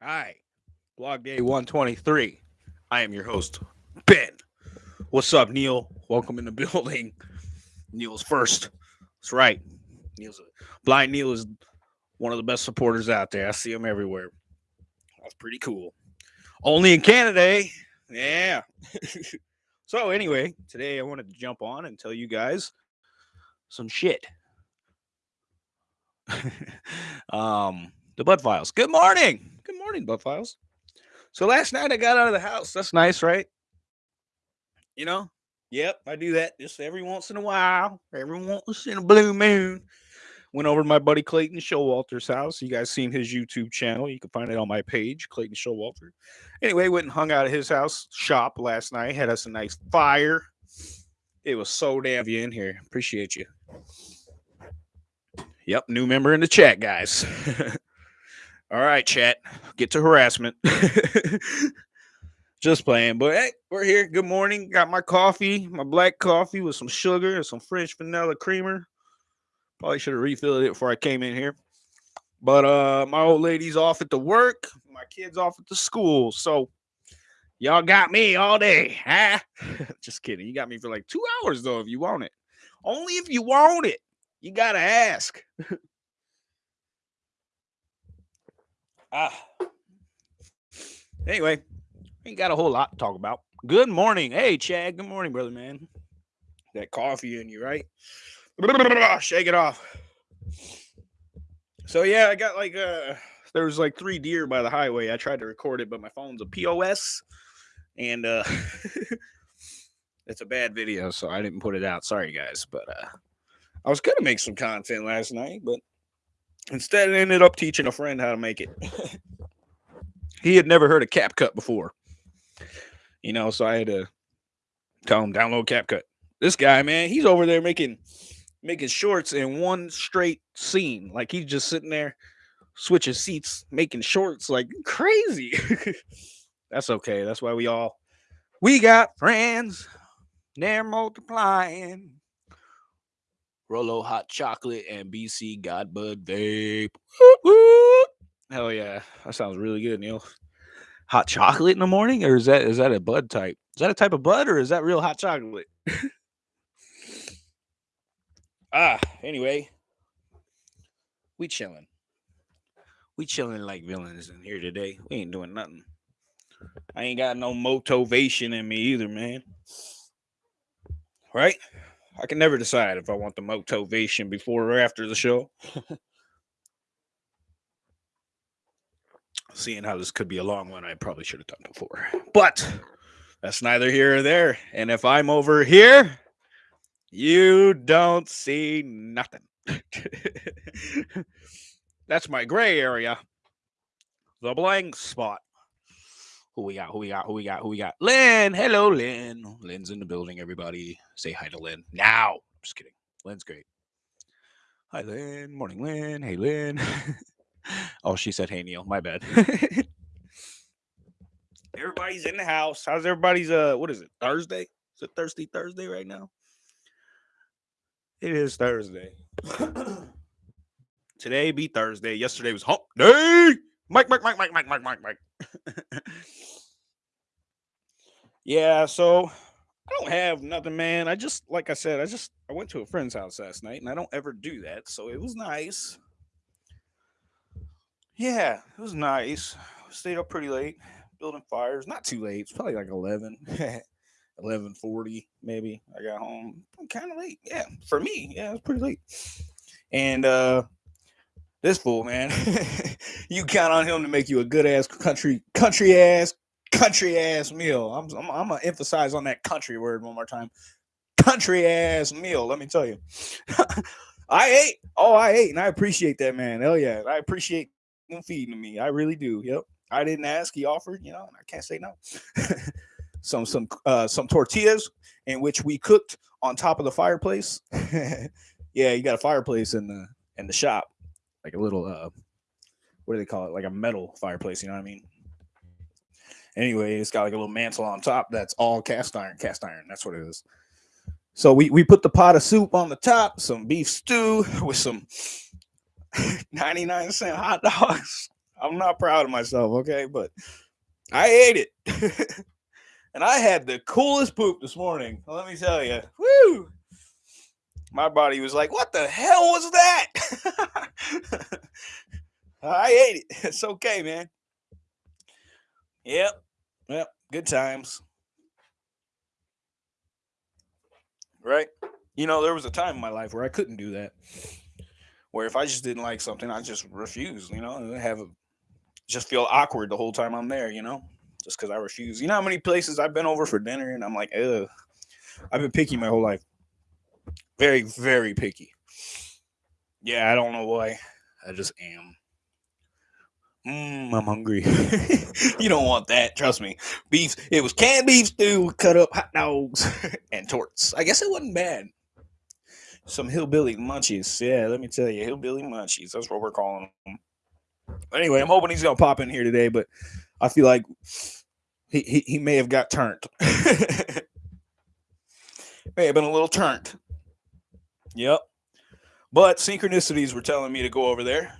Hi, blog day 123. I am your host, Ben. What's up, Neil? Welcome in the building. Neil's first. That's right. Neil's blind Neil is one of the best supporters out there. I see him everywhere. That's pretty cool. Only in Canada, eh? Yeah. so anyway, today I wanted to jump on and tell you guys some shit. um, the Bud Files. Good morning. Morning, Bud Files. So last night I got out of the house. That's nice, right? You know? Yep, I do that just every once in a while. Every once in a blue moon. Went over to my buddy Clayton Showalter's house. You guys seen his YouTube channel. You can find it on my page, Clayton Showalter. Anyway, went and hung out at his house shop last night. Had us a nice fire. It was so damn you in here. Appreciate you. Yep, new member in the chat, guys. All right, chat. Get to harassment. Just playing. But hey, we're here. Good morning. Got my coffee, my black coffee with some sugar and some French vanilla creamer. Probably should have refilled it before I came in here. But uh my old lady's off at the work, my kids off at the school. So y'all got me all day, huh? Just kidding. You got me for like two hours though, if you want it. Only if you want it. You gotta ask. Ah. Anyway, ain't got a whole lot to talk about. Good morning. Hey, Chad. Good morning, brother, man. That coffee in you, right? Shake it off. So yeah, I got like uh there was like three deer by the highway. I tried to record it, but my phone's a POS and uh it's a bad video, so I didn't put it out. Sorry guys, but uh I was gonna make some content last night, but Instead, I ended up teaching a friend how to make it. he had never heard of CapCut before. You know, so I had to tell him download CapCut. This guy, man, he's over there making making shorts in one straight scene. Like he's just sitting there switching seats, making shorts like crazy. That's okay. That's why we all we got friends. They're multiplying. Rolo hot chocolate and BC Godbud vape. Hell yeah, that sounds really good, Neil. Hot chocolate in the morning, or is that is that a bud type? Is that a type of bud, or is that real hot chocolate? ah, anyway, we chilling. We chilling like villains in here today. We ain't doing nothing. I ain't got no motivation in me either, man. Right? I can never decide if I want the motivation before or after the show. Seeing how this could be a long one, I probably should have done before. But that's neither here or there. And if I'm over here, you don't see nothing. that's my gray area. The blank spot. Who we got? Who we got? Who we got? Who we got? Lynn. Hello, Lynn. Lynn's in the building, everybody. Say hi to Lynn now. Just kidding. Lynn's great. Hi, Lynn. Morning, Lynn. Hey, Lynn. oh, she said, hey, Neil. My bad. Everybody's in the house. How's everybody's, uh, what is it? Thursday? Is it Thirsty Thursday right now? It is Thursday. Today be Thursday. Yesterday was hump day. Mike, Mike, Mike, Mike, Mike, Mike, Mike, Mike. yeah, so I don't have nothing, man. I just, like I said, I just I went to a friend's house last night, and I don't ever do that, so it was nice. Yeah, it was nice. Stayed up pretty late, building fires. Not too late. It's probably like 11, 11.40 maybe. I got home kind of late. Yeah, for me, yeah, it was pretty late. And uh this fool, man. you count on him to make you a good ass country, country ass, country ass meal. I'm, I'm, I'm gonna emphasize on that country word one more time. Country ass meal. Let me tell you. I ate. Oh, I ate, and I appreciate that, man. Hell yeah, I appreciate him feeding me. I really do. Yep. I didn't ask. He offered. You know, I can't say no. some some uh some tortillas in which we cooked on top of the fireplace. yeah, you got a fireplace in the in the shop like a little uh what do they call it? Like a metal fireplace, you know what I mean? Anyway, it's got like a little mantle on top that's all cast iron, cast iron. That's what it is. So we we put the pot of soup on the top, some beef stew with some 99 cent hot dogs. I'm not proud of myself, okay? But I ate it. and I had the coolest poop this morning. Let me tell you. Woo! My body was like, what the hell was that? I ate it. It's okay, man. Yep. Yep. Good times. Right? You know, there was a time in my life where I couldn't do that. Where if I just didn't like something, I just refused, you know, have a just feel awkward the whole time I'm there, you know, just because I refuse. You know how many places I've been over for dinner and I'm like, ugh. I've been picky my whole life. Very, very picky. Yeah, I don't know why. I just am. Mmm, I'm hungry. you don't want that, trust me. Beef, it was canned beef stew, cut up hot dogs, and torts. I guess it wasn't bad. Some hillbilly munchies. Yeah, let me tell you, hillbilly munchies. That's what we're calling them. Anyway, I'm hoping he's gonna pop in here today, but I feel like he he, he may have got turned. may have been a little turned. Yep. But synchronicities were telling me to go over there.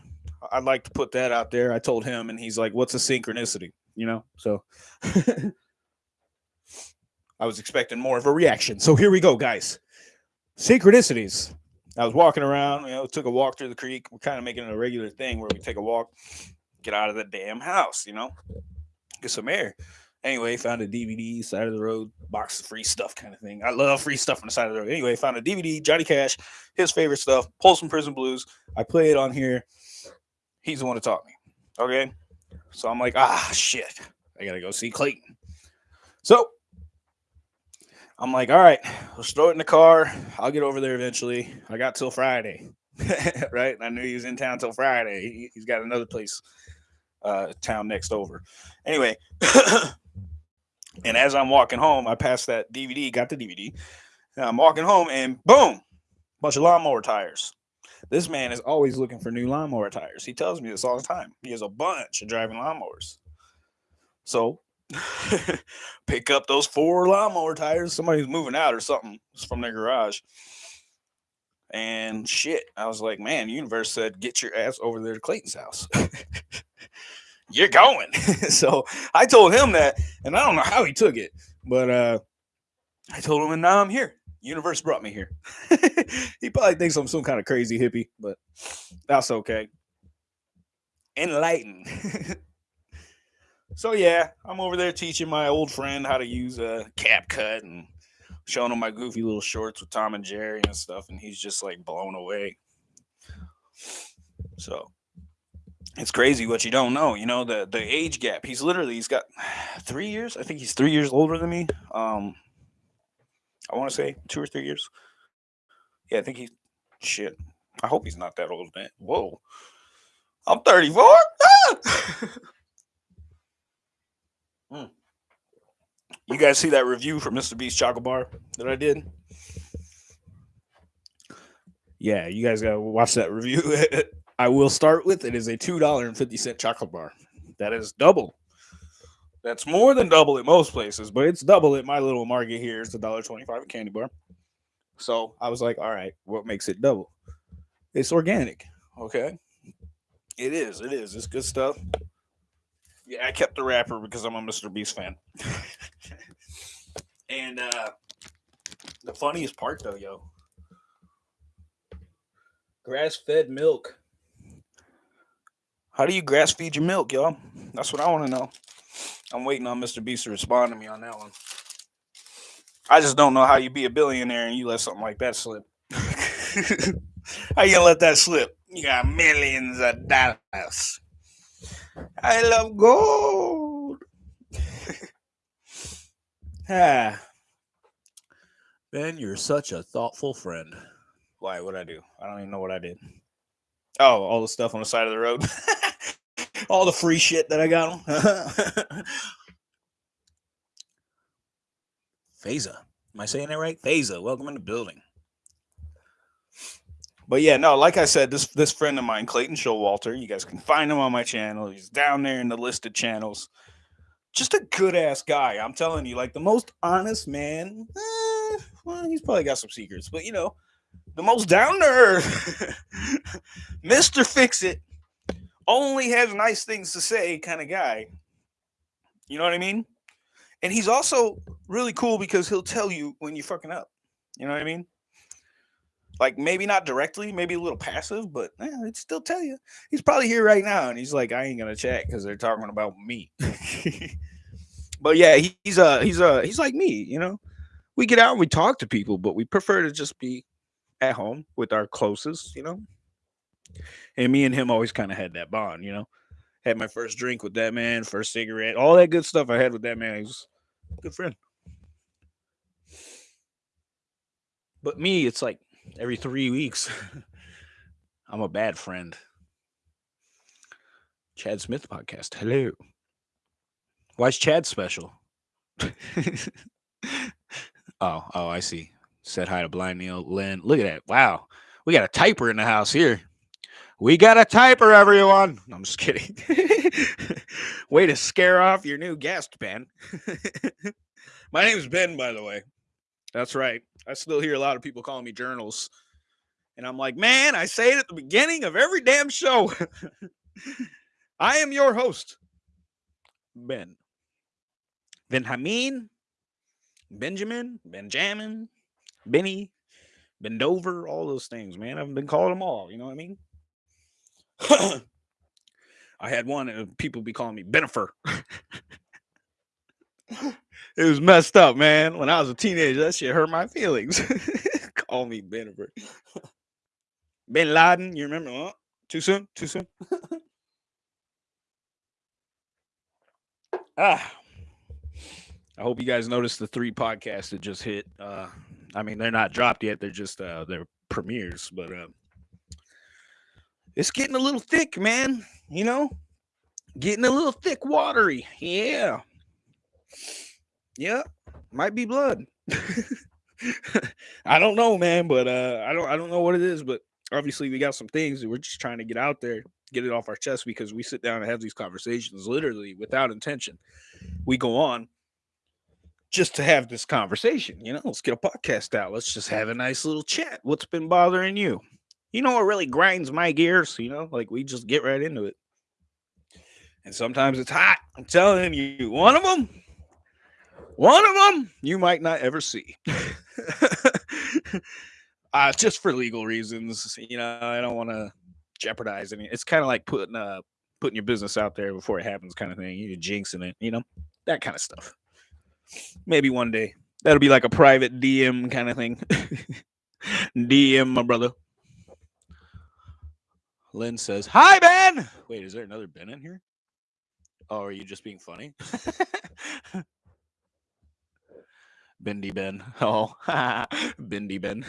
I'd like to put that out there. I told him, and he's like, "What's a synchronicity?" You know, so I was expecting more of a reaction. So here we go, guys. Synchronicities. I was walking around, you know, took a walk through the creek. We're kind of making it a regular thing where we take a walk, get out of the damn house, you know, get some air. Anyway, found a DVD, side of the road, box of free stuff kind of thing. I love free stuff on the side of the road. Anyway, found a DVD, Johnny Cash, his favorite stuff, Folsom Prison Blues. I play it on here. He's the one who taught me. Okay. So I'm like, ah, shit. I got to go see Clayton. So I'm like, all right, let's throw it in the car. I'll get over there eventually. I got till Friday, right? I knew he was in town till Friday. He, has got another place, uh, town next over. Anyway, and as I'm walking home, I passed that DVD, got the DVD. I'm walking home, and boom, bunch of lawnmower tires. This man is always looking for new lawnmower tires. He tells me this all the time. He has a bunch of driving lawnmowers. So pick up those four lawnmower tires. Somebody's moving out or something from their garage. And shit, I was like, man, universe said, get your ass over there to Clayton's house. You're going. so I told him that, and I don't know how he took it, but uh I told him, and now I'm here. Universe brought me here. he probably thinks I'm some kind of crazy hippie, but that's okay. Enlightened. So yeah, I'm over there teaching my old friend how to use a CapCut and showing him my goofy little shorts with Tom and Jerry and stuff, and he's just like blown away. So it's crazy what you don't know. You know the the age gap. He's literally he's got three years. I think he's three years older than me. Um, I want to say two or three years. Yeah, I think he's shit. I hope he's not that old, man. Whoa, I'm 34. Ah! Mm. You guys see that review for Mr. Beast Chocolate Bar that I did? Yeah, you guys gotta watch that review. I will start with it is a two dollar and fifty cent chocolate bar. That is double. That's more than double at most places, but it's double at my little market here. It's a dollar twenty-five a candy bar. So I was like, all right, what makes it double? It's organic. Okay. It is. It is. It's good stuff. Yeah, I kept the wrapper because I'm a Mr. Beast fan. and uh the funniest part though, yo. Grass fed milk. How do you grass feed your milk, y'all? That's what I want to know. I'm waiting on Mr. Beast to respond to me on that one. I just don't know how you be a billionaire and you let something like that slip. how you gonna let that slip? You got millions of dollars. I love gold. ah. Ben, you're such a thoughtful friend. Why? What I do? I don't even know what I did. Oh, all the stuff on the side of the road. all the free shit that I got them. Phasa. Am I saying that right? Phasa, welcome in the building. But yeah, no, like I said, this this friend of mine, Clayton Showalter, you guys can find him on my channel. He's down there in the listed channels. Just a good ass guy. I'm telling you, like the most honest man. Eh, well, he's probably got some secrets, but you know, the most down to earth, Mr. Fix It, only has nice things to say kind of guy. You know what I mean? And he's also really cool because he'll tell you when you're fucking up. You know what I mean? Like maybe not directly, maybe a little passive, but yeah, he'd still tell you. He's probably here right now, and he's like, I ain't gonna chat because they're talking about me. but yeah, he, he's uh he's uh he's like me, you know. We get out and we talk to people, but we prefer to just be at home with our closest, you know. And me and him always kind of had that bond, you know. Had my first drink with that man, first cigarette, all that good stuff I had with that man. He was a good friend. But me, it's like every three weeks. I'm a bad friend. Chad Smith podcast. Hello. Why is Chad special? oh, oh, I see. Said hi to Blind Neil Lynn. Look at that. Wow. We got a typer in the house here. We got a typer, everyone. I'm just kidding. Way to scare off your new guest, Ben. My name's Ben, by the way. That's right. I still hear a lot of people calling me journals. And I'm like, man, I say it at the beginning of every damn show. I am your host, Ben. Benjamin, Benjamin, Benjamin, Benny, Bendover, all those things, man. I've been calling them all. You know what I mean? I had one, and people be calling me Benifer. it was messed up, man. When I was a teenager, that shit hurt my feelings. Call me Benifer. Bin Laden, you remember? Oh, too soon? Too soon? ah. I hope you guys noticed the three podcasts that just hit. Uh, I mean, they're not dropped yet; they're just uh, they're premieres. But uh, it's getting a little thick, man. You know, getting a little thick, watery. Yeah, yeah, might be blood. I don't know, man, but uh, I don't I don't know what it is, but obviously we got some things that we're just trying to get out there, get it off our chest because we sit down and have these conversations literally without intention. We go on just to have this conversation, you know, let's get a podcast out. Let's just have a nice little chat. What's been bothering you? You know what really grinds my gears, you know, like we just get right into it. And sometimes it's hot. I'm telling you, one of them, one of them you might not ever see. uh, just for legal reasons. You know, I don't want to jeopardize any. It's kind of like putting uh putting your business out there before it happens, kind of thing. You're jinxing it, you know, that kind of stuff. Maybe one day that'll be like a private DM kind of thing. DM, my brother. Lynn says, "Hi, Ben." Wait, is there another Ben in here? Oh, are you just being funny? Bendy Ben. Oh, Bendy Ben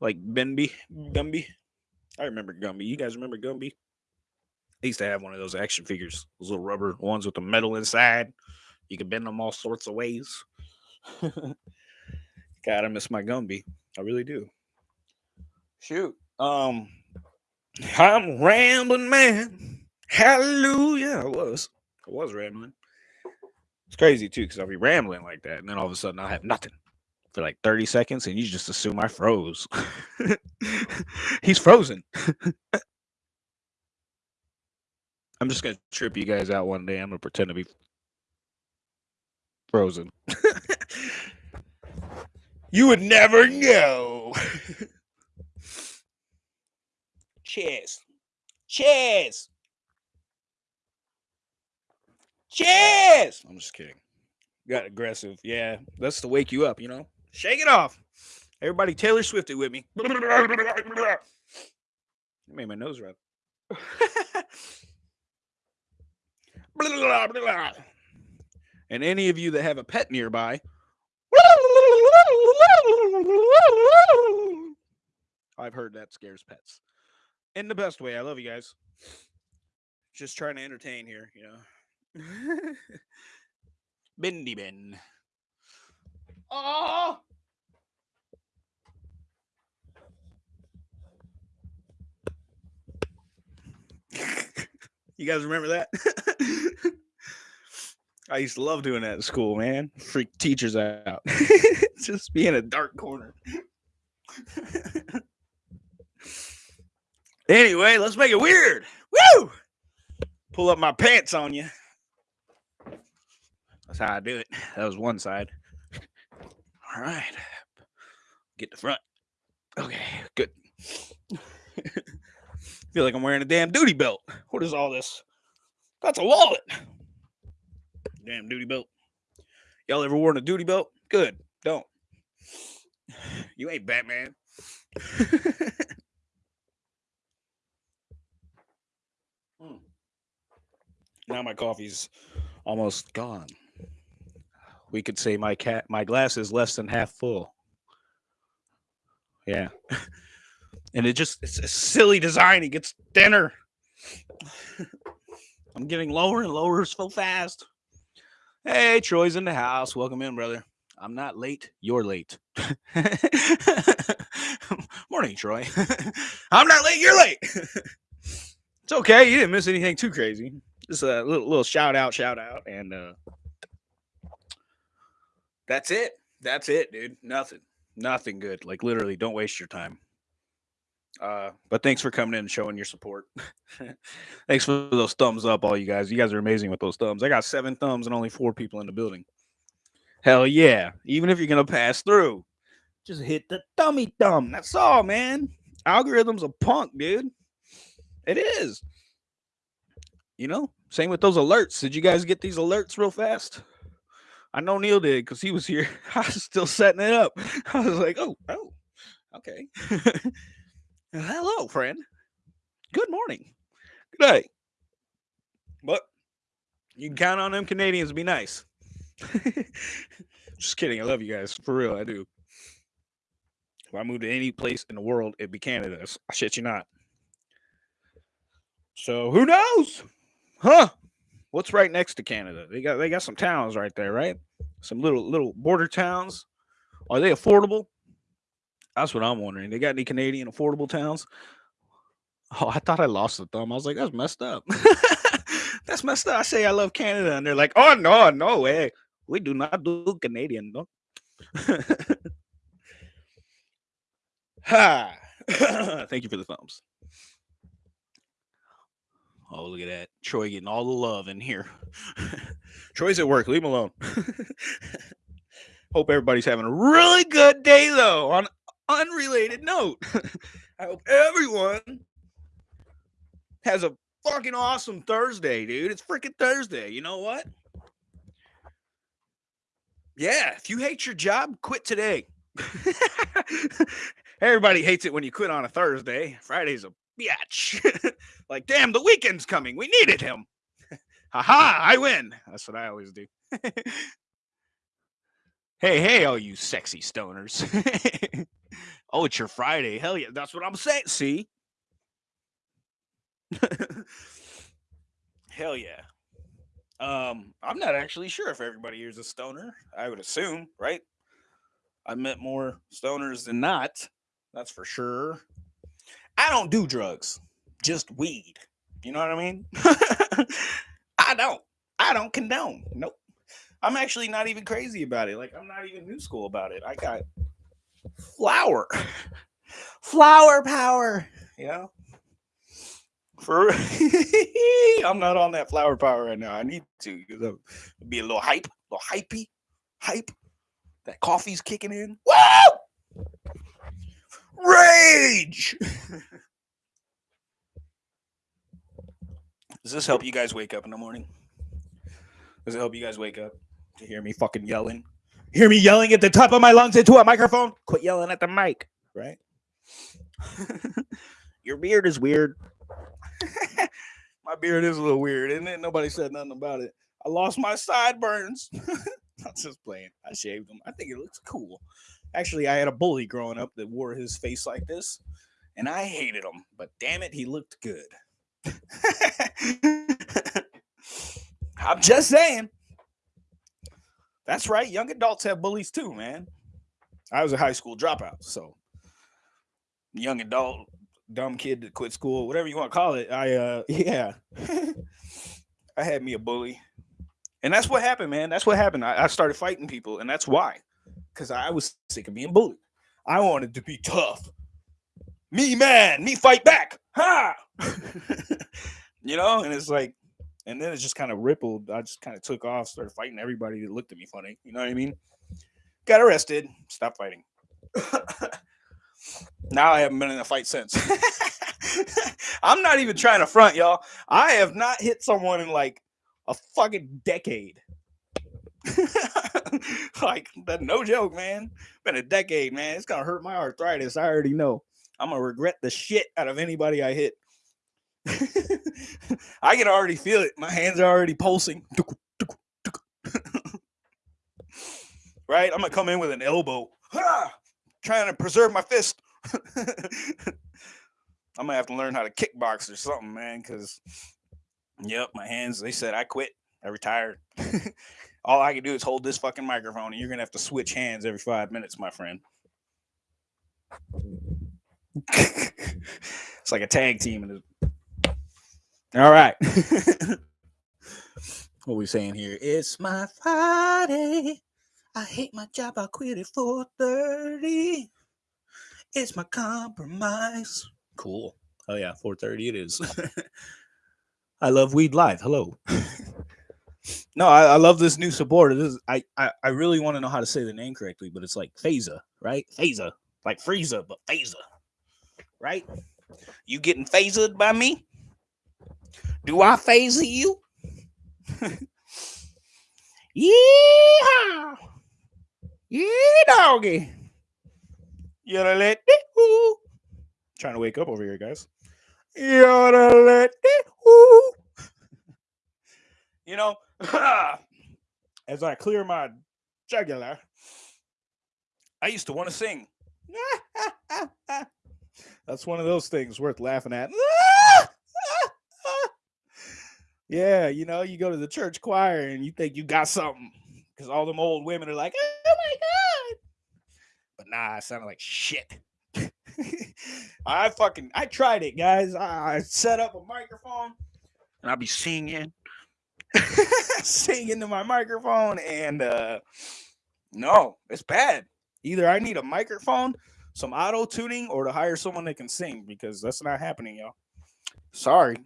like Benby, Gumby. I remember Gumby. You guys remember Gumby? I used to have one of those action figures, those little rubber ones with the metal inside. You can bend them all sorts of ways. God, I miss my Gumby. I really do. Shoot. Um, I'm rambling, man. Hallelujah. I was. I was rambling. It's crazy too, because I'll be rambling like that, and then all of a sudden I'll have nothing for like 30 seconds and you just assume I froze. He's frozen. I'm just gonna trip you guys out one day. I'm gonna pretend to be frozen. you would never know. Cheers. Cheers. Cheers. I'm just kidding. Got aggressive. Yeah, that's to wake you up, you know? Shake it off. Everybody Taylor Swift it with me. It made my nose run. and any of you that have a pet nearby, I've heard that scares pets. In the best way. I love you guys. Just trying to entertain here, you know. Bendy Ben. Oh! you guys remember that? I used to love doing that at school, man. Freak teachers out. Just be in a dark corner. Anyway, let's make it weird. Woo! Pull up my pants on you. That's how I do it. That was one side. All right. Get the front. Okay, good. Feel like I'm wearing a damn duty belt. What is all this? That's a wallet. Damn duty belt. Y'all ever worn a duty belt? Good. Don't. You ain't Batman. Hmm. Now my coffee's almost gone. We could say my cat my glass is less than half full. Yeah. and it just it's a silly design. It gets thinner. I'm getting lower and lower so fast. Hey, Troy's in the house. Welcome in, brother. I'm not late. You're late. Morning, Troy. I'm not late. You're late. it's okay. You didn't miss anything too crazy. Just a little, little shout out, shout out, and uh, that's it. That's it, dude. Nothing. Nothing good. Like literally, don't waste your time. Uh, but thanks for coming in and showing your support. thanks for those thumbs up, all you guys. You guys are amazing with those thumbs. I got seven thumbs and only four people in the building. Hell yeah. Even if you're gonna pass through, just hit the thummy thumb. That's all, man. Algorithm's a punk, dude. It is. You know, same with those alerts. Did you guys get these alerts real fast? I know Neil did because he was here. I was still setting it up. I was like, oh, oh, okay. Hello, friend. Good morning. Good day. But you can count on them Canadians to be nice. Just kidding. I love you guys. For real, I do. If I move to any place in the world, it'd be Canada. I shit you not. So who knows? Huh? What's right next to Canada? They got they got some towns right there, right? Some little little border towns. Are they affordable? That's what I'm wondering. They got any Canadian affordable towns? Oh, I thought I lost the thumb. I was like, that's messed up. that's messed up. I say I love Canada, and they're like, oh no, no way. We do not do Canadian, no. ha. Thank you for the thumbs. Oh, look at that. Troy getting all the love in here. Troy's at work. Leave him alone. Hope everybody's having a really good day, though. On unrelated note, I hope everyone has a fucking awesome Thursday, dude. It's freaking Thursday. You know what? Yeah, if you hate your job, quit today. Everybody hates it when you quit on a Thursday. Friday's a bitch. like, damn, the weekend's coming. We needed him. Haha, I win. That's what I always do. hey, hey, all you sexy stoners. Oh, it's your Friday. Hell yeah. That's what I'm saying. See? Hell yeah. Um, I'm not actually sure if everybody here is a stoner. I would assume, right? I met more stoners than not. That's for sure. I don't do drugs, just weed. You know what I mean? I don't. I don't condone. Nope. I'm actually not even crazy about it. Like I'm not even new school about it. I got flower, flower power. You know. For I'm not on that flower power right now. I need to be a little hype, a little hypey, hype. That coffee's kicking in. Whoa! Rage. Does this help you guys wake up in the morning? Does it help you guys wake up to hear me fucking yelling? Hear me yelling at the top of my lungs into a microphone? Quit yelling at the mic, right? Your beard is weird. my beard is a little weird, isn't it? Nobody said nothing about it. I lost my sideburns. I'm just playing. I shaved them. I think it looks cool. Actually, I had a bully growing up that wore his face like this, and I hated him. But damn it, he looked good. I'm just saying. That's right. Young adults have bullies too, man. I was a high school dropout, so young adult, dumb kid that quit school, whatever you want to call it. I uh yeah. I had me a bully. And that's what happened, man. That's what happened. I, I started fighting people, and that's why. Because I was sick of being bullied. I wanted to be tough. Me man, me fight back. ha, you know, and it's like, and then it just kind of rippled. I just kind of took off, started fighting everybody that looked at me funny. You know what I mean? Got arrested, stopped fighting. now I haven't been in a fight since. I'm not even trying to front, y'all. I have not hit someone in like a fucking decade. like that no joke, man. Been a decade, man. It's gonna hurt my arthritis. I already know. I'm gonna regret the shit out of anybody I hit. I can already feel it. My hands are already pulsing. right? I'm gonna come in with an elbow, trying to preserve my fist. I'm gonna have to learn how to kickbox or something, man. Because, yep, my hands. They said I quit. I retired. All I can do is hold this fucking microphone, and you're gonna have to switch hands every five minutes, my friend. it's like a tag team. All right. what we saying here? It's my Friday. I hate my job. I quit at 4:30. It's my compromise. Cool. Oh yeah, 4:30 it is. I love Weed Live. Hello. no, I, I, love this new support. This is, I, I I really want to know how to say the name correctly, but it's like Phasa, right? Phasa, like Frieza, but Phasa, right? You getting phased by me? Do I phase you? Yeah. Yeah, doggy. Gotta let it. Trying to wake up over here, guys. You gotta let it. You know, as I clear my jugular, I used to want to sing. That's one of those things worth laughing at. Yeah, you know, you go to the church choir and you think you got something because all them old women are like, oh my god. But nah, I sounded like shit. I fucking I tried it, guys. I set up a microphone and I'll be singing, singing to my microphone, and uh no, it's bad. Either I need a microphone, some auto tuning, or to hire someone that can sing because that's not happening, y'all. Sorry.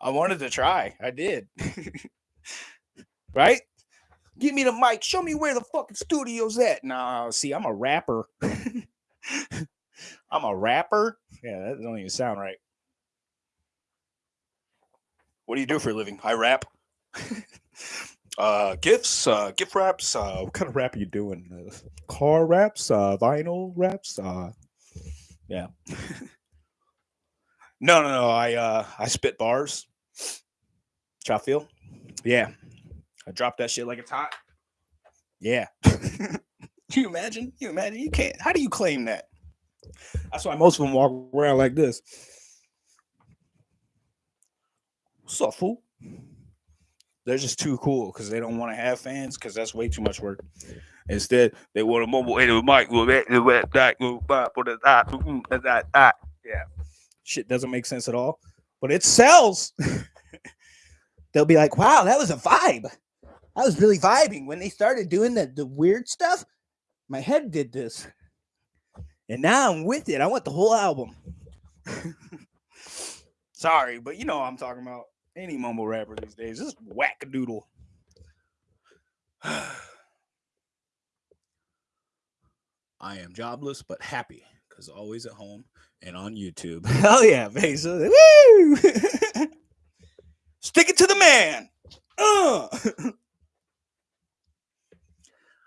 I wanted to try. I did. right? Give me the mic. Show me where the fucking studio's at. Nah, see, I'm a rapper. I'm a rapper. Yeah, that don't even sound right. What do you do for a living? I rap. uh, gifts, uh, gift wraps. Uh, what kind of rap are you doing? Uh, car raps, uh, vinyl raps. Uh, yeah. No, no, no. I uh, I spit bars. Chop feel? Yeah. I dropped that shit like it's hot. Yeah. Can you imagine? You imagine? You can't. How do you claim that? That's why most of them walk around like this. What's up, fool? They're just too cool because they don't want to have fans because that's way too much work. Instead, they want a mobile and mic. Yeah. Shit doesn't make sense at all, but it sells. They'll be like, wow, that was a vibe. I was really vibing when they started doing the, the weird stuff. My head did this. And now I'm with it. I want the whole album. Sorry, but you know I'm talking about. Any mumble rapper these days. This is wackadoodle. I am jobless but happy because always at home and on YouTube. Hell yeah, Vesa. Woo! Stick it to the man. Uh.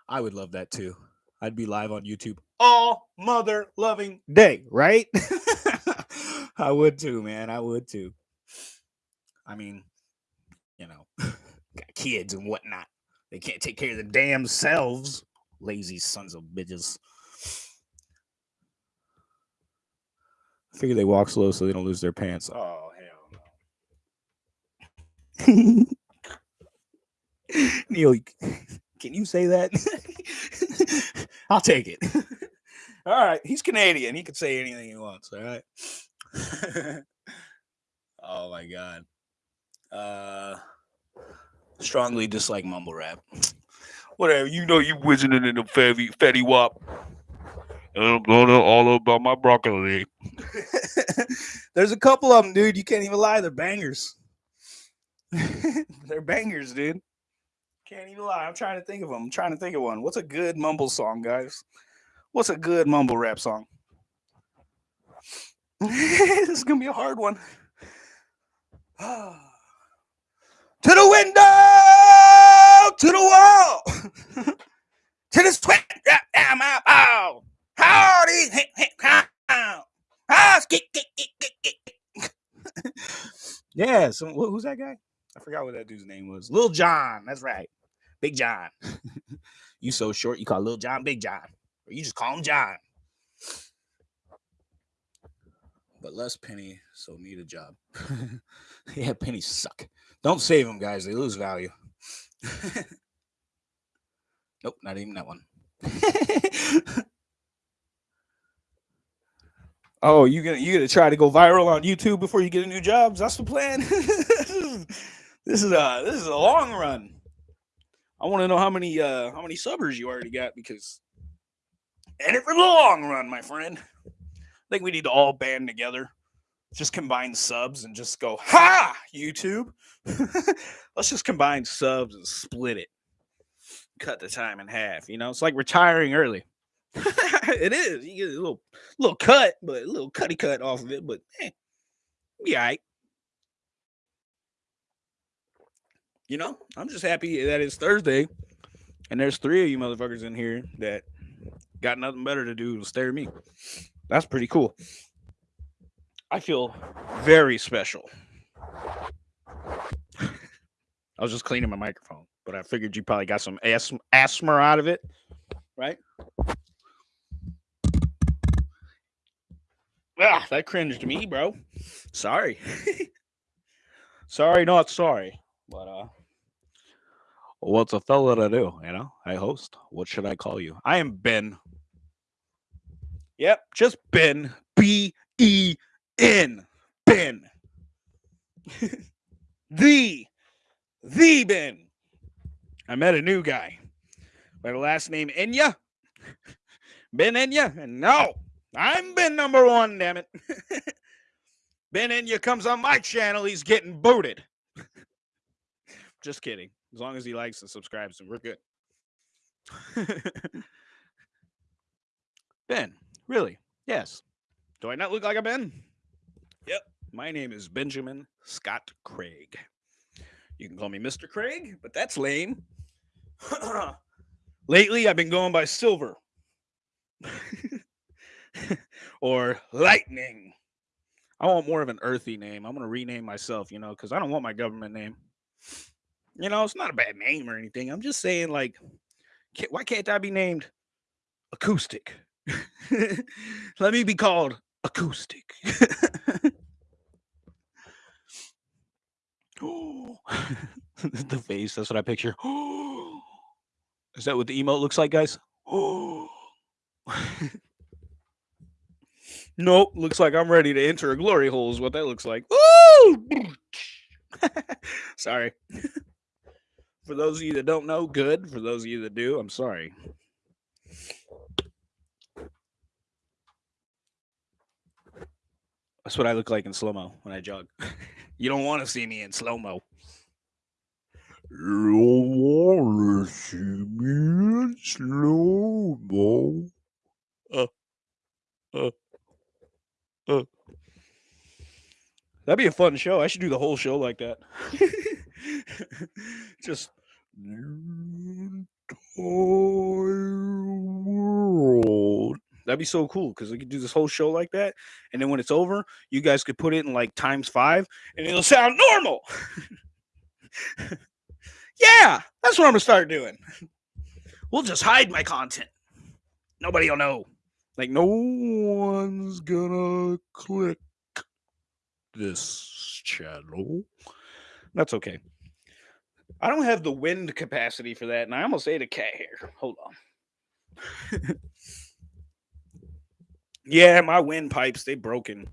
I would love that too. I'd be live on YouTube all mother loving day, right? I would too, man. I would too. I mean, you know, got kids and whatnot. They can't take care of the damn selves. Lazy sons of bitches. I figure they walk slow so they don't lose their pants. Oh hell no. Neil, can you say that? I'll take it. all right. He's Canadian. He can say anything he wants. All right. oh my god. Uh strongly dislike mumble rap. Whatever. You know you whizzing in a fatty fatty wop. I'm gonna all about my broccoli. There's a couple of them, dude. You can't even lie. They're bangers. They're bangers, dude. Can't even lie. I'm trying to think of them. I'm trying to think of one. What's a good mumble song, guys? What's a good mumble rap song? this is gonna be a hard one. to the window, to the wall, to the sweat down my ball. How these yeah, so who's that guy? I forgot what that dude's name was. Lil Jon. That's right. Big John. you so short, you call Lil Jon Big John. Or you just call him John. But less penny, so need a job. yeah, pennies suck. Don't save them, guys. They lose value. nope, not even that one. Oh, you gonna you gonna try to go viral on YouTube before you get a new job? That's the plan. this is a this is a long run. I want to know how many uh how many subbers you already got because and it for the long run, my friend. I think we need to all band together, just combine subs and just go ha YouTube. Let's just combine subs and split it, cut the time in half. You know, it's like retiring early. it is. You get a little little cut, but a little cutty cut off of it, but eh, be all right. you know, I'm just happy that it's Thursday and there's three of you motherfuckers in here that got nothing better to do than stare at me. That's pretty cool. I feel very special. I was just cleaning my microphone, but I figured you probably got some asthma, asthma out of it, right? Ah, that cringed me, bro. Sorry. sorry, not sorry. But uh What's a fella to do? You know, I host. What should I call you? I am Ben. Yep, just Ben. B E N. Ben. the, the Ben. I met a new guy by the last name Enya. Ben Enya. And no, I'm Ben number one, damn it. ben Enya comes on my channel, he's getting booted. Just kidding. As long as he likes and subscribes, and we're good. ben, really? Yes. Do I not look like a Ben? Yep. My name is Benjamin Scott Craig. You can call me Mr. Craig, but that's lame. Lately, I've been going by Silver or Lightning. I want more of an earthy name. I'm going to rename myself, you know, because I don't want my government name. You know, it's not a bad name or anything. I'm just saying, like, can't, why can't I be named Acoustic? Let me be called Acoustic. the face, that's what I picture. Is that what the emote looks like, guys? nope, looks like I'm ready to enter a glory hole, is what that looks like. Sorry. For those of you that don't know, good. For those of you that do, I'm sorry. That's what I look like in slow mo when I jog. you don't want to see me in slow mo. You don't want to see me in slow mo. Uh, uh. That'd be a fun show. I should do the whole show like that. Just world. That'd be so cool because we could do this whole show like that, and then when it's over, you guys could put it in like times five, and it'll sound normal. yeah, that's what I'm gonna start doing. We'll just hide my content. Nobody'll know. Like no one's gonna click this channel. That's okay. I don't have the wind capacity for that, and I almost ate a cat hair. Hold on. yeah, my windpipes, they broken.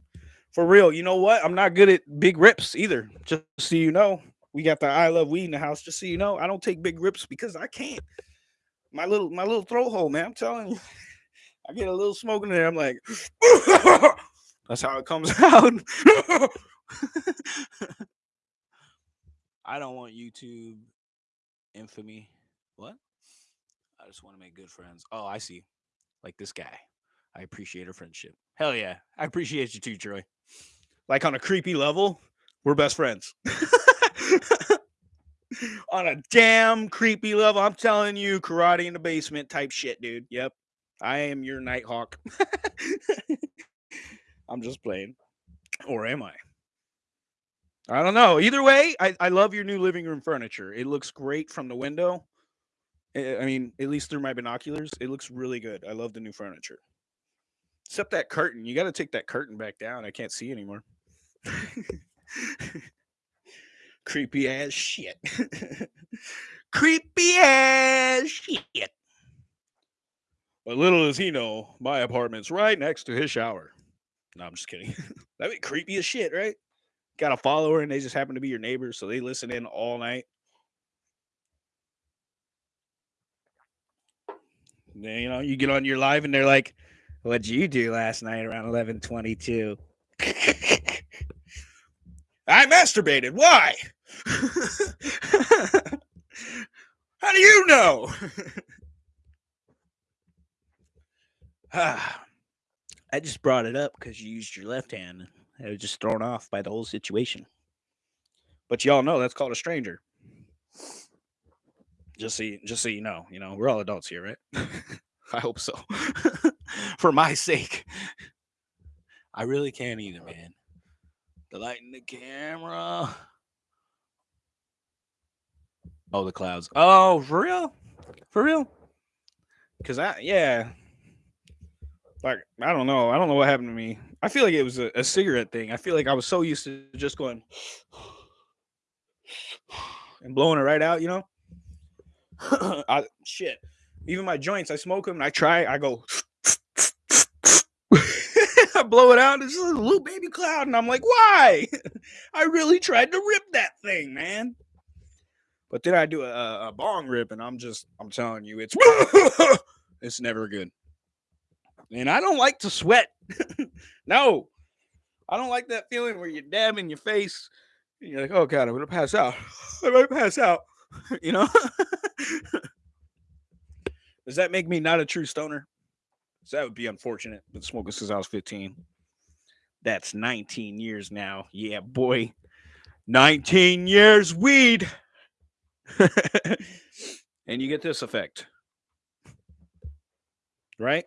For real. You know what? I'm not good at big rips either. Just so you know. We got the I love weed in the house. Just so you know, I don't take big rips because I can't. My little my little throat hole, man. I'm telling you. I get a little smoke in there. I'm like, that's how it comes out. I don't want YouTube infamy. What? I just want to make good friends. Oh, I see. Like this guy. I appreciate our friendship. Hell yeah. I appreciate you too, Troy. Like on a creepy level, we're best friends. on a damn creepy level, I'm telling you, karate in the basement type shit, dude. Yep. I am your Nighthawk. I'm just playing. Or am I? I don't know. Either way, I, I love your new living room furniture. It looks great from the window. Eh, I mean, at least through my binoculars, it looks really good. I love the new furniture. Except that curtain. You got to take that curtain back down. I can't see anymore. Creepy ass shit. Creepy ass shit. But little does he know, my apartment's right next to his shower. No, I'm just kidding. That'd be creepy as shit, right? Got a follower and they just happen to be your neighbors, so they listen in all night. Then, you know, you get on your live and they're like, What'd you do last night around 1122? I masturbated. Why? How do you know? Ah, I just brought it up because you used your left hand. I was just thrown off by the whole situation. But y'all know that's called a stranger. Just so you, just so you know, you know, we're all adults here, right? I hope so. For my sake. I really can't either, man. The light in the camera. Oh, the clouds. Oh, for real? For real? Cause I yeah. Like, I don't know. I don't know what happened to me. I feel like it was a, a cigarette thing. I feel like I was so used to just going and blowing it right out, you know? I shit. Even my joints, I smoke them and I try, I go I blow it out. It's a little baby cloud, and I'm like, why? I really tried to rip that thing, man. But then I do a, a bong rip, and I'm just, I'm telling you, it's it's never good. And I don't like to sweat. no, I don't like that feeling where you dab in your face. And you're like, oh god, I'm gonna pass out. I might pass out. you know. Does that make me not a true stoner? So that would be unfortunate. Been smoking since I was 15. That's 19 years now. Yeah, boy. 19 years weed. and you get this effect. Right?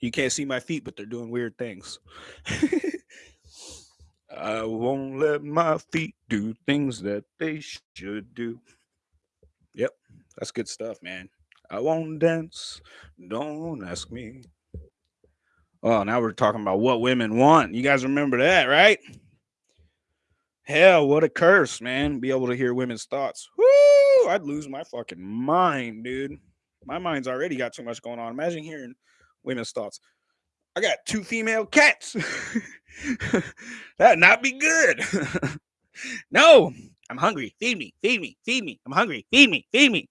You can't see my feet, but they're doing weird things. I won't let my feet do things that they should do. Yep, that's good stuff, man. I won't dance. Don't ask me. Oh, now we're talking about what women want. You guys remember that, right? Hell, what a curse, man. Be able to hear women's thoughts. Woo! I'd lose my fucking mind, dude. My mind's already got too much going on. Imagine hearing women's thoughts. I got two female cats. That'd not be good. no, I'm hungry. Feed me, feed me, feed me. I'm hungry. Feed me, feed me.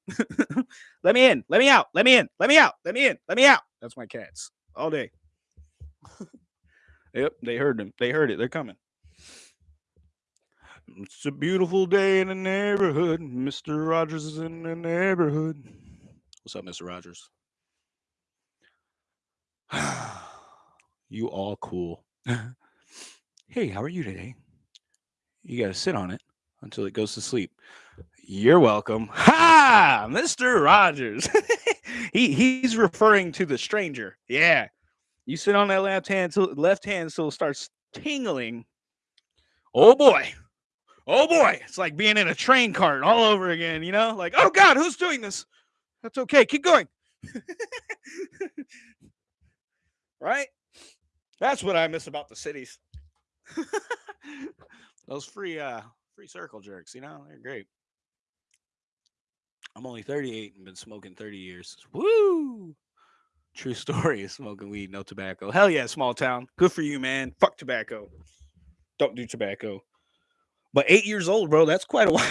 let me in. Let me out. Let me in. Let me out. Let me in. Let me out. That's my cats all day. yep, they heard them. They heard it. They're coming. It's a beautiful day in the neighborhood. Mr. Rogers is in the neighborhood. What's up, Mr. Rogers? you all cool. hey, how are you today? You got to sit on it until it goes to sleep. You're welcome. Ha! Mr. Rogers. he he's referring to the stranger. Yeah. You sit on that left hand till left hand so it starts tingling. Oh boy. Oh boy. It's like being in a train cart all over again, you know? Like, oh God, who's doing this? That's okay. Keep going. right? That's what I miss about the cities. Those free uh free circle jerks, you know, they're great. I'm only 38 and been smoking 30 years. Woo! True story smoking weed, no tobacco. Hell yeah, small town. Good for you, man. Fuck tobacco. Don't do tobacco. But eight years old, bro, that's quite a while.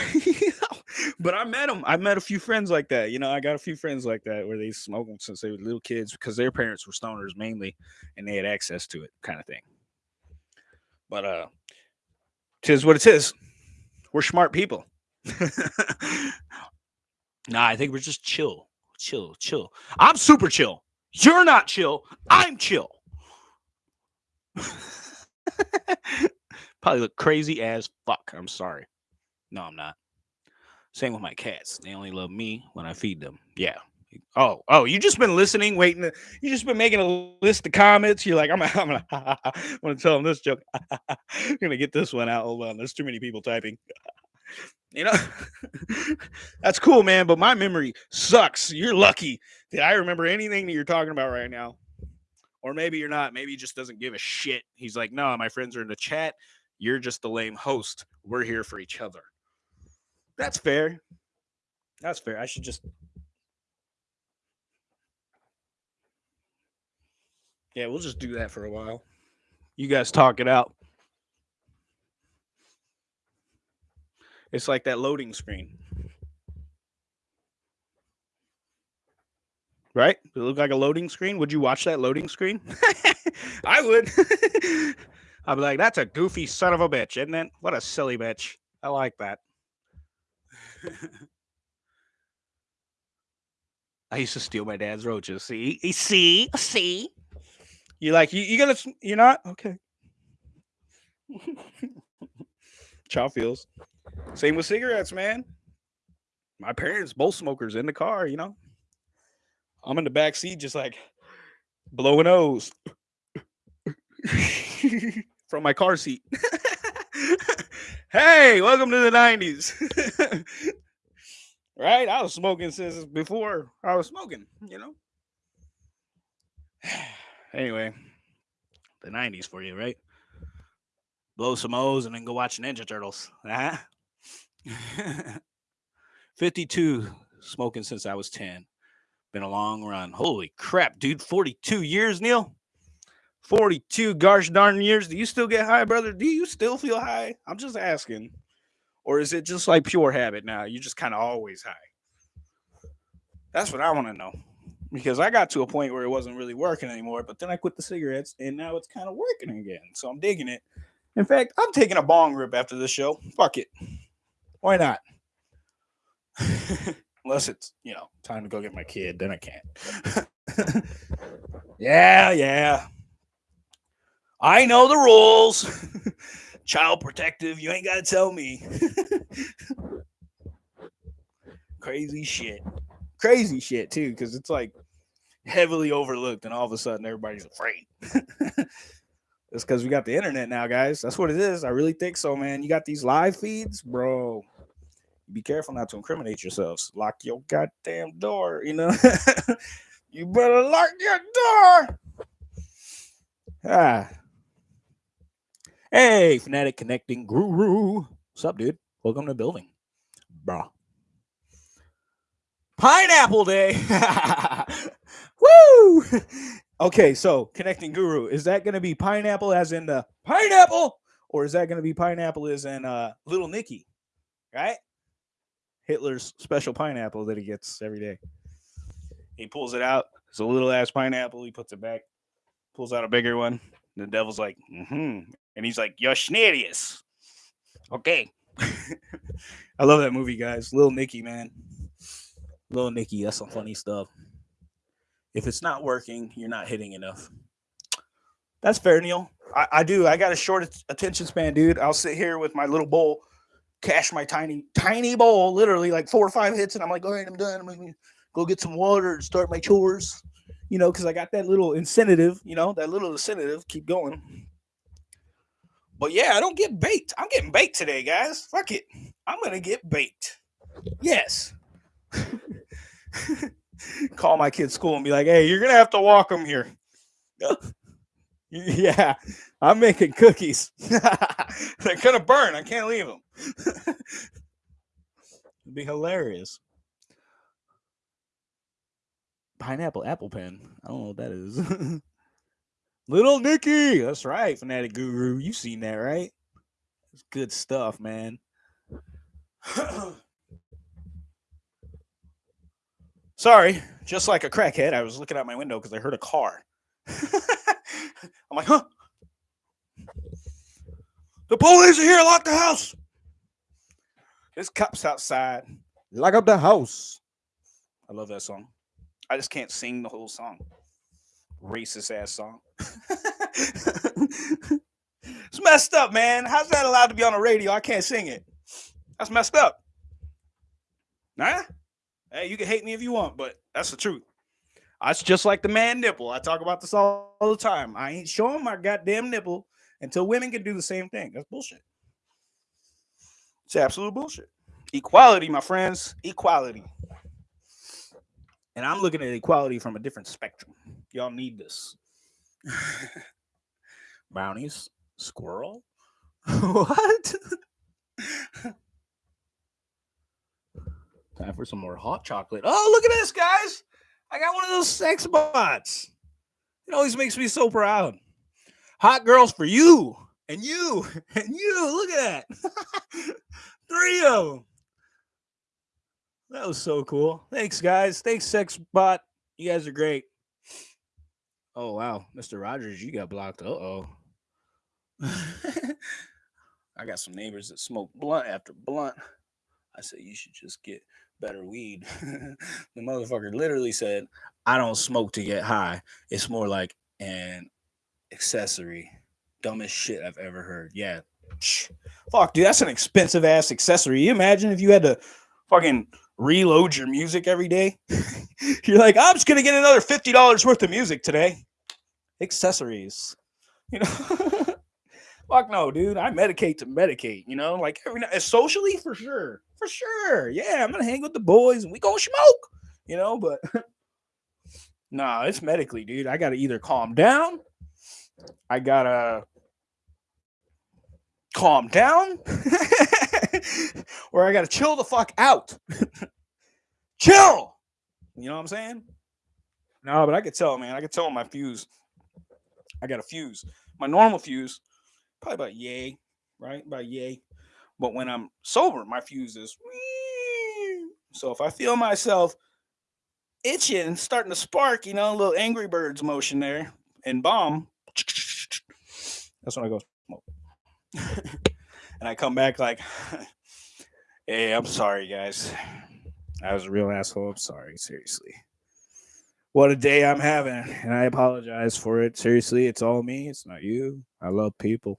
But I met them. I met a few friends like that. You know, I got a few friends like that where they smoke them since they were little kids because their parents were stoners mainly, and they had access to it, kind of thing. But uh, tis what it is. We're smart people. nah, I think we're just chill, chill, chill. I'm super chill. You're not chill. I'm chill. Probably look crazy as fuck. I'm sorry. No, I'm not. Same with my cats. They only love me when I feed them. Yeah. Oh, oh, you just been listening, waiting. You just been making a list of comments. You're like, I'm, I'm gonna, I'm gonna tell them this joke. I'm gonna get this one out. Hold on, there's too many people typing. you know, that's cool, man. But my memory sucks. You're lucky that I remember anything that you're talking about right now. Or maybe you're not. Maybe he just doesn't give a shit. He's like, no, my friends are in the chat. You're just the lame host. We're here for each other. That's fair. That's fair. I should just. Yeah, we'll just do that for a while. You guys talk it out. It's like that loading screen. Right? Does it look like a loading screen? Would you watch that loading screen? I would. I'd be like, that's a goofy son of a bitch, isn't it? What a silly bitch. I like that. I used to steal my dad's roaches. See, see, see. You like you? You gonna? You're not okay. Chow feels. Same with cigarettes, man. My parents both smokers in the car. You know, I'm in the back seat, just like blowing O's from my car seat. hey, welcome to the 90s. right? I was smoking since before I was smoking, you know? anyway, the 90s for you, right? Blow some O's and then go watch Ninja Turtles. Uh-huh. 52 smoking since I was 10. Been a long run. Holy crap, dude. 42 years, Neil? 42 gosh darn years. Do you still get high, brother? Do you still feel high? I'm just asking. Or is it just like pure habit now? You just kind of always high. That's what I want to know. Because I got to a point where it wasn't really working anymore, but then I quit the cigarettes and now it's kind of working again. So I'm digging it. In fact, I'm taking a bong rip after this show. Fuck it. Why not? Unless it's, you know, time to go get my kid, then I can't. yeah, yeah. I know the rules. Child protective, you ain't got to tell me. Crazy shit. Crazy shit, too, because it's like heavily overlooked, and all of a sudden everybody's afraid. it's because we got the internet now, guys. That's what it is. I really think so, man. You got these live feeds, bro. Be careful not to incriminate yourselves. Lock your goddamn door, you know. you better lock your door. Ah, Hey, Fanatic Connecting Guru. What's up, dude? Welcome to the building. Bruh. Pineapple Day. Woo! Okay, so Connecting Guru, is that going to be pineapple as in the pineapple? Or is that going to be pineapple as in uh, Little Nicky? Right? Hitler's special pineapple that he gets every day. He pulls it out. It's a little ass pineapple. He puts it back, pulls out a bigger one. The devil's like, mm-hmm. And he's like, You're Schnerius. Okay. I love that movie, guys. Little Nicky, man. Little Nicky, that's some funny stuff. If it's not working, you're not hitting enough. That's fair, Neil. I, I do. I got a short attention span, dude. I'll sit here with my little bowl, cash my tiny, tiny bowl, literally like four or five hits, and I'm like, all right, I'm done. I'm gonna go get some water and start my chores, you know, because I got that little incentive, you know, that little incentive. Keep going. But yeah, I don't get baked. I'm getting baked today, guys. Fuck it. I'm gonna get baked. Yes. Call my kid's school and be like, "Hey, you're gonna have to walk them here." yeah, I'm making cookies. They're gonna burn. I can't leave them. It'd be hilarious. Pineapple apple pen. I don't know what that is. Little Nicky. That's right, Fanatic Guru. You seen that, right? It's good stuff, man. Sorry, just like a crackhead, I was looking out my window because I heard a car. I'm like, huh? The police are here. Lock the house. There's cops outside. Lock up the house. I love that song. I just can't sing the whole song. Racist ass song. it's messed up, man. How's that allowed to be on the radio? I can't sing it. That's messed up. Nah? Hey, you can hate me if you want, but that's the truth. That's just like the man nipple. I talk about this all, all the time. I ain't showing my goddamn nipple until women can do the same thing. That's bullshit. It's absolute bullshit. Equality, my friends. Equality. And I'm looking at equality from a different spectrum. Y'all need this. Brownies, squirrel. what? Time for some more hot chocolate. Oh, look at this, guys. I got one of those sex bots. It always makes me so proud. Hot girls for you and you and you. Look at that. Three of them. That was so cool. Thanks, guys. Thanks, Sex Bot. You guys are great. Oh wow, Mr. Rogers, you got blocked. Uh oh. I got some neighbors that smoke blunt after blunt. I said you should just get better weed. the motherfucker literally said, I don't smoke to get high. It's more like an accessory. Dumbest shit I've ever heard. Yeah. Fuck, dude, that's an expensive ass accessory. You imagine if you had to fucking reload your music every day? You're like, I'm just gonna get another $50 worth of music today. Accessories. You know? Fuck no, dude. I medicate to medicate, you know, like every night socially for sure for sure. Yeah, I'm gonna hang with the boys and we gonna smoke, you know, but nah, it's medically, dude. I gotta either calm down, I gotta calm down, or I gotta chill the fuck out. chill. You know what I'm saying? No, but I could tell, man. I could tell my fuse. I got a fuse. My normal fuse, probably about yay, right? About yay. But when I'm sober, my fuse is. So if I feel myself itching, starting to spark, you know, a little Angry Birds motion there, and bomb, that's when I go smoke. and I come back like, hey, I'm sorry, guys. I was a real asshole. I'm sorry. Seriously. What a day I'm having. And I apologize for it. Seriously, it's all me. It's not you. I love people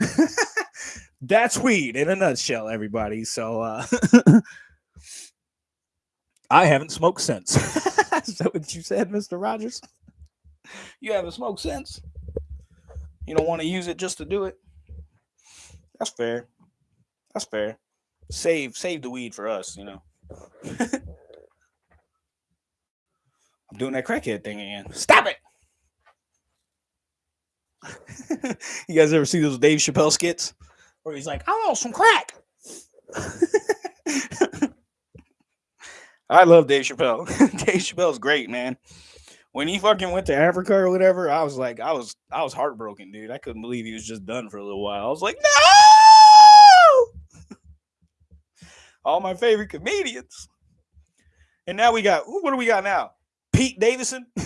that's weed in a nutshell, everybody. So uh I haven't smoked since. Is that what you said, Mr. Rogers? You haven't smoked since. You don't want to use it just to do it. That's fair. That's fair. Save save the weed for us, you know. I'm doing that crackhead thing again. Stop it. you guys ever see those Dave Chappelle skits? where he's like, I want some crack. I love Dave Chappelle. Dave Chappelle's great, man. When he fucking went to Africa or whatever, I was like, I was, I was heartbroken, dude. I couldn't believe he was just done for a little while. I was like, no. All my favorite comedians. And now we got, what do we got now? Pete Davidson.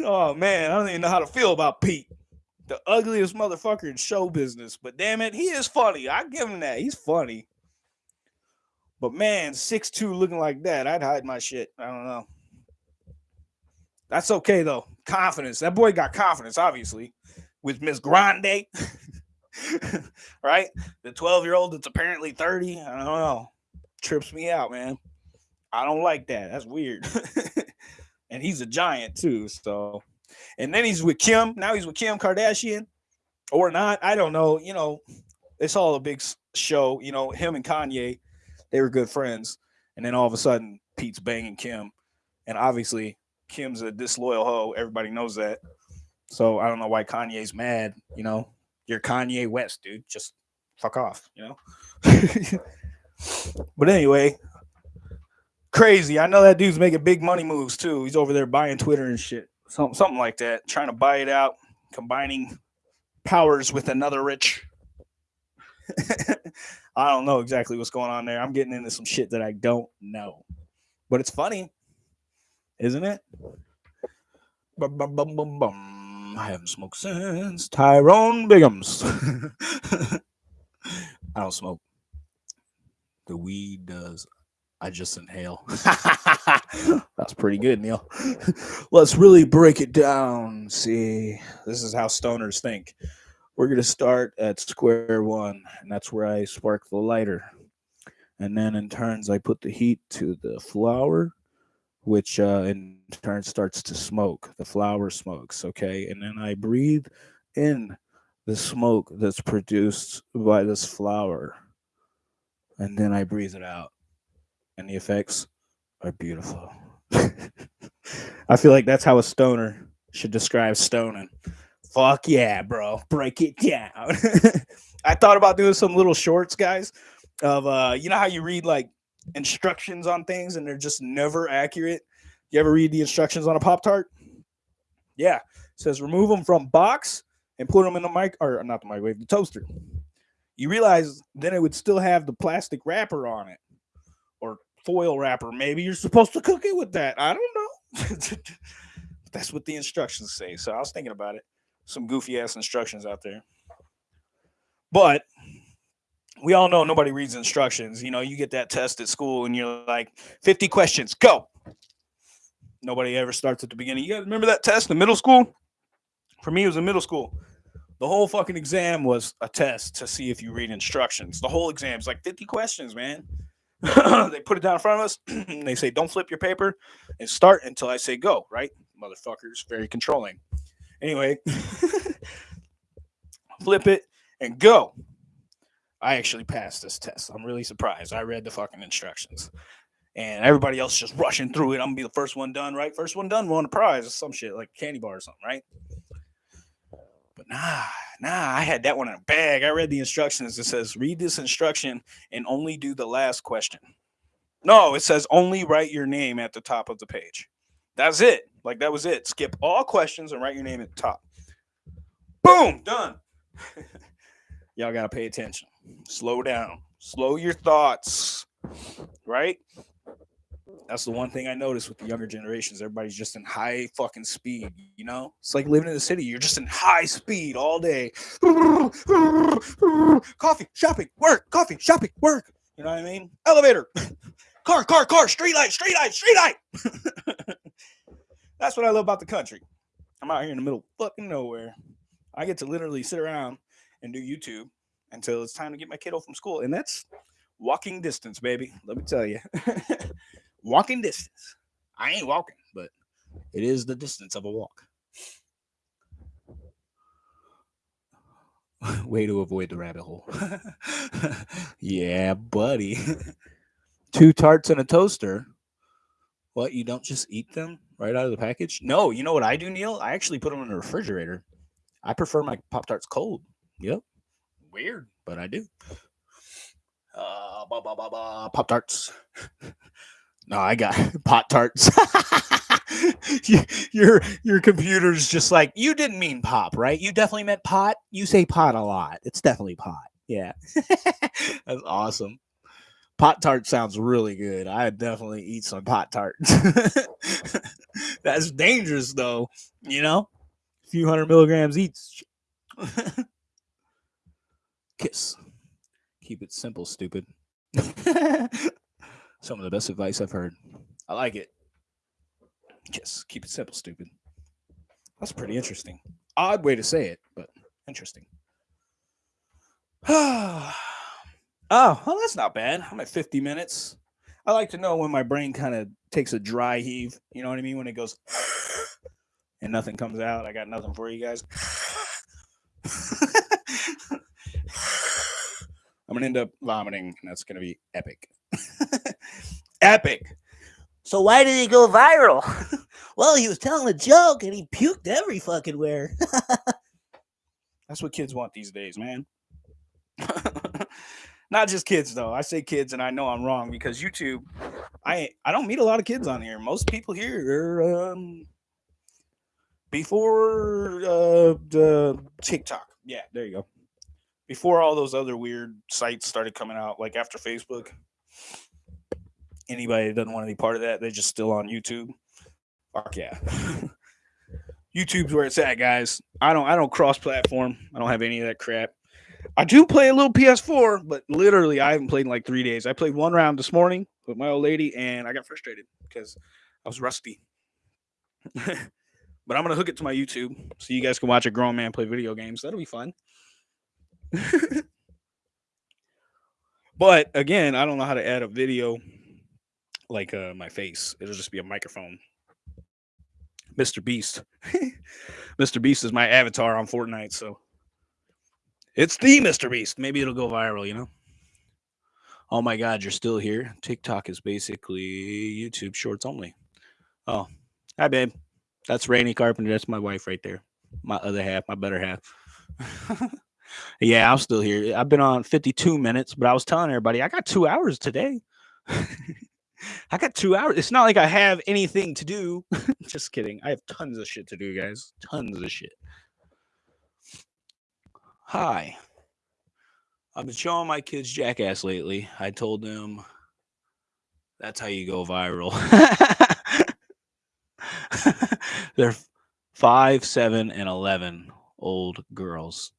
oh man, I don't even know how to feel about Pete the ugliest motherfucker in show business, but damn it, he is funny. I give him that. He's funny. But man, six two looking like that, I'd hide my shit. I don't know. That's okay though. Confidence. That boy got confidence, obviously, with Miss Grande. right? The 12 year old that's apparently 30. I don't know. Trips me out, man. I don't like that. That's weird. and he's a giant too. So and then he's with Kim. Now he's with Kim Kardashian, or not. I don't know. You know, it's all a big show. You know, him and Kanye, they were good friends, and then all of a sudden, Pete's banging Kim, and obviously Kim's a disloyal hoe. Everybody knows that. So I don't know why Kanye's mad. You know, you're Kanye West, dude. Just fuck off. You know. but anyway, crazy. I know that dude's making big money moves too. He's over there buying Twitter and shit something something like that. Trying to buy it out, combining powers with another rich. I don't know exactly what's going on there. I'm getting into some shit that I don't know, but it's funny, isn't it? Bum, bum, bum, bum, bum. I haven't smoked since Tyrone Biggums. I don't smoke. The weed does. I just inhale. That's pretty good, Neil. Let's really break it down. See, this is how stoners think. We're going to start at square one, and that's where I spark the lighter. And then in turns, I put the heat to the flower, which uh, in turn starts to smoke. The flower smokes, okay? And then I breathe in the smoke that's produced by this flower. And then I breathe it out and the effects are beautiful. I feel like that's how a stoner should describe stoning. Fuck yeah, bro. Break it down. I thought about doing some little shorts, guys, of uh, you know how you read like instructions on things and they're just never accurate. You ever read the instructions on a Pop Tart? Yeah. It says remove them from box and put them in the mic or not the microwave, the toaster. You realize then it would still have the plastic wrapper on it or foil wrapper. Maybe you're supposed to cook it with that. I don't know. That's what the instructions say. So I was thinking about it. Some goofy ass instructions out there. But we all know nobody reads instructions. You know, you get that test at school and you're like, 50 questions, go. Nobody ever starts at the beginning. You guys remember that test in middle school? For me, it was in middle school. The whole fucking exam was a test to see if you read instructions. The whole exam is like 50 questions, man. they put it down in front of us and they say, Don't flip your paper and start until I say go, right? Motherfuckers, very controlling. Anyway, flip it and go. I actually passed this test. I'm really surprised. I read the fucking instructions. And everybody else just rushing through it. I'm gonna be the first one done, right? First one done, won a prize or some shit, like candy bar or something, right? But nah, nah, I had that one in a bag. I read the instructions. It says, read this instruction and only do the last question. No, it says only write your name at the top of the page. That's it. Like that was it. Skip all questions and write your name at the top. Boom, done. Y'all got to pay attention. Slow down. Slow your thoughts. Right? That's the one thing I noticed with the younger generations. Everybody's just in high fucking speed, you know? It's like living in the city. You're just in high speed all day. coffee, shopping, work, coffee, shopping, work. You know what I mean? Elevator, car, car, car, street light, street light, street light. That's what I love about the country. I'm out here in the middle of fucking nowhere. I get to literally sit around and do YouTube until it's time to get my kiddo from school. And that's walking distance, baby. Let me tell you. walking distance. I ain't walking, but it is the distance of a walk. Way to avoid the rabbit hole. yeah, buddy. Two tarts and a toaster. What? You don't just eat them right out of the package? No, you know what I do, Neil? I actually put them in the refrigerator. I prefer my Pop Tarts cold. Yep. Weird, but I do. Uh, Pop Tarts. No, I got pot tarts. your your computer's just like you didn't mean pop, right? You definitely meant pot. You say pot a lot. It's definitely pot. Yeah, that's awesome. Pot tart sounds really good. I definitely eat some pot tarts. that's dangerous though. You know, a few hundred milligrams each. Kiss. Keep it simple, stupid. Some of the best advice I've heard. I like it. Kiss. keep it simple, stupid. That's pretty interesting. Odd way to say it, but interesting. oh, well, that's not bad. I'm at 50 minutes. I like to know when my brain kind of takes a dry heave. You know what I mean? When it goes and nothing comes out. I got nothing for you guys. I'm gonna end up vomiting, and that's gonna be epic. Epic. So why did he go viral? well, he was telling a joke and he puked every fucking where. That's what kids want these days, man. Not just kids though. I say kids and I know I'm wrong because YouTube I I don't meet a lot of kids on here. Most people here are um before uh the TikTok. Yeah, there you go before all those other weird sites started coming out, like after Facebook. Anybody that doesn't want to be part of that, they're just still on YouTube. Fuck yeah. YouTube's where it's at, guys. I don't I don't cross platform. I don't have any of that crap. I do play a little PS4, but literally I haven't played in like three days. I played one round this morning with my old lady, and I got frustrated because I was rusty. but I'm gonna hook it to my YouTube so you guys can watch a grown man play video games. That'll be fun. but again, I don't know how to add a video like uh, my face. It'll just be a microphone. Mr. Beast. Mr. Beast is my avatar on Fortnite, so it's the Mr. Beast. Maybe it'll go viral, you know? Oh my God, you're still here. TikTok is basically YouTube shorts only. Oh, hi, babe. That's Rainy Carpenter. That's my wife right there. My other half, my better half. yeah, I'm still here. I've been on 52 minutes, but I was telling everybody I got two hours today. I got two hours. It's not like I have anything to do. Just kidding. I have tons of shit to do, guys. Tons of shit. Hi. I've been showing my kids Jackass lately. I told them that's how you go viral. They're five, seven, and 11 old girls.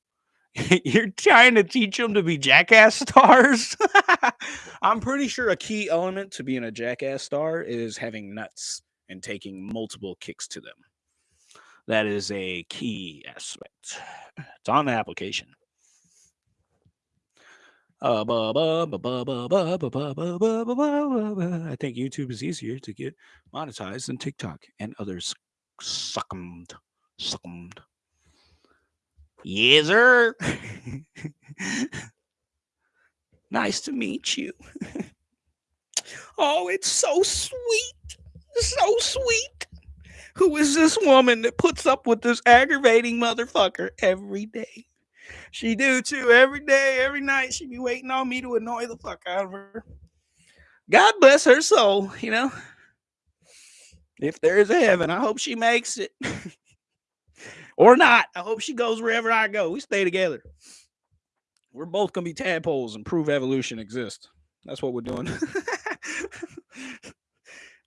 You're trying to teach them to be jackass stars? I'm pretty sure a key element to being a jackass star is having nuts and taking multiple kicks to them. That is a key aspect. It's on the application. I think YouTube is easier to get monetized than TikTok and others succumbed. Succumbed. Yes, sir. nice to meet you. oh, it's so sweet. So sweet. Who is this woman that puts up with this aggravating motherfucker every day? She do too. Every day, every night, she be waiting on me to annoy the fuck out of her. God bless her soul, you know. If there is a heaven, I hope she makes it. or not. I hope she goes wherever I go. We stay together. We're both gonna be tadpoles and prove evolution exists. That's what we're doing.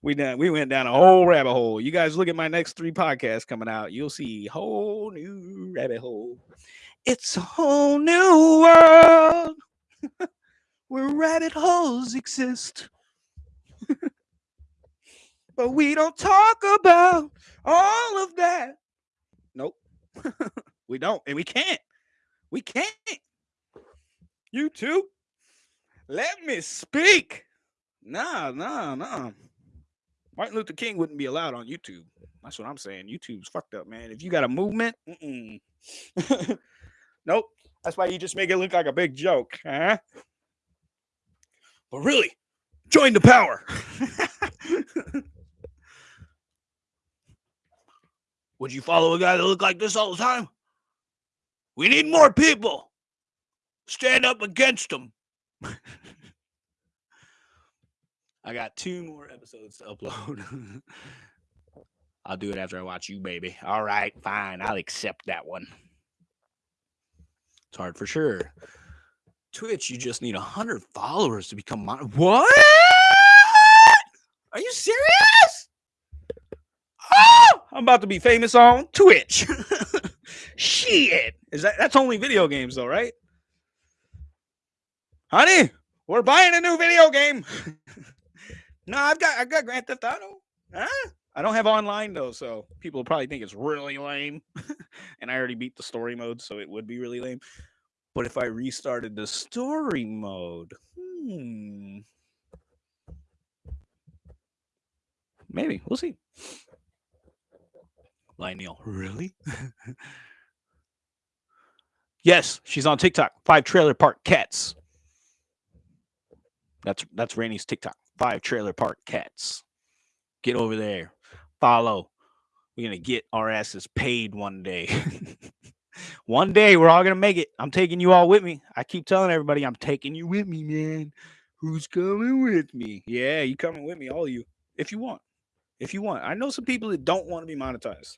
we done we went down a whole rabbit hole. You guys look at my next three podcasts coming out. You'll see whole new rabbit hole. It's a whole new world where rabbit holes exist. but we don't talk about all of that. Nope. we don't, and we can't. We can't. You too. Let me speak. Nah, nah, nah. Martin Luther King wouldn't be allowed on YouTube. That's what I'm saying. YouTube's fucked up, man. If you got a movement, nope. That's why you just make it look like a big joke, huh? But really, join the power. Would you follow a guy that look like this all the time? We need more people. Stand up against them. I got two more episodes to upload. I'll do it after I watch you, baby. All right, fine. I'll accept that one. It's hard for sure. Twitch, you just need 100 followers to become mon- What? Are you serious? Oh, I'm about to be famous on Twitch. Shit. Is that that's only video games though, right? Honey, we're buying a new video game. No, I've got I've got Grand Theft Auto. Huh? I don't have online though, so people probably think it's really lame. and I already beat the story mode, so it would be really lame. But if I restarted the story mode, hmm. Maybe. We'll see. Lionel, really? yes, she's on TikTok. Five trailer park cats. That's that's Rainey's TikTok five trailer park cats. Get over there. Follow. We're gonna get our asses paid one day. one day we're all gonna make it. I'm taking you all with me. I keep telling everybody I'm taking you with me, man. Who's coming with me? Yeah, you coming with me, all of you, if you want. If you want. I know some people that don't want to be monetized.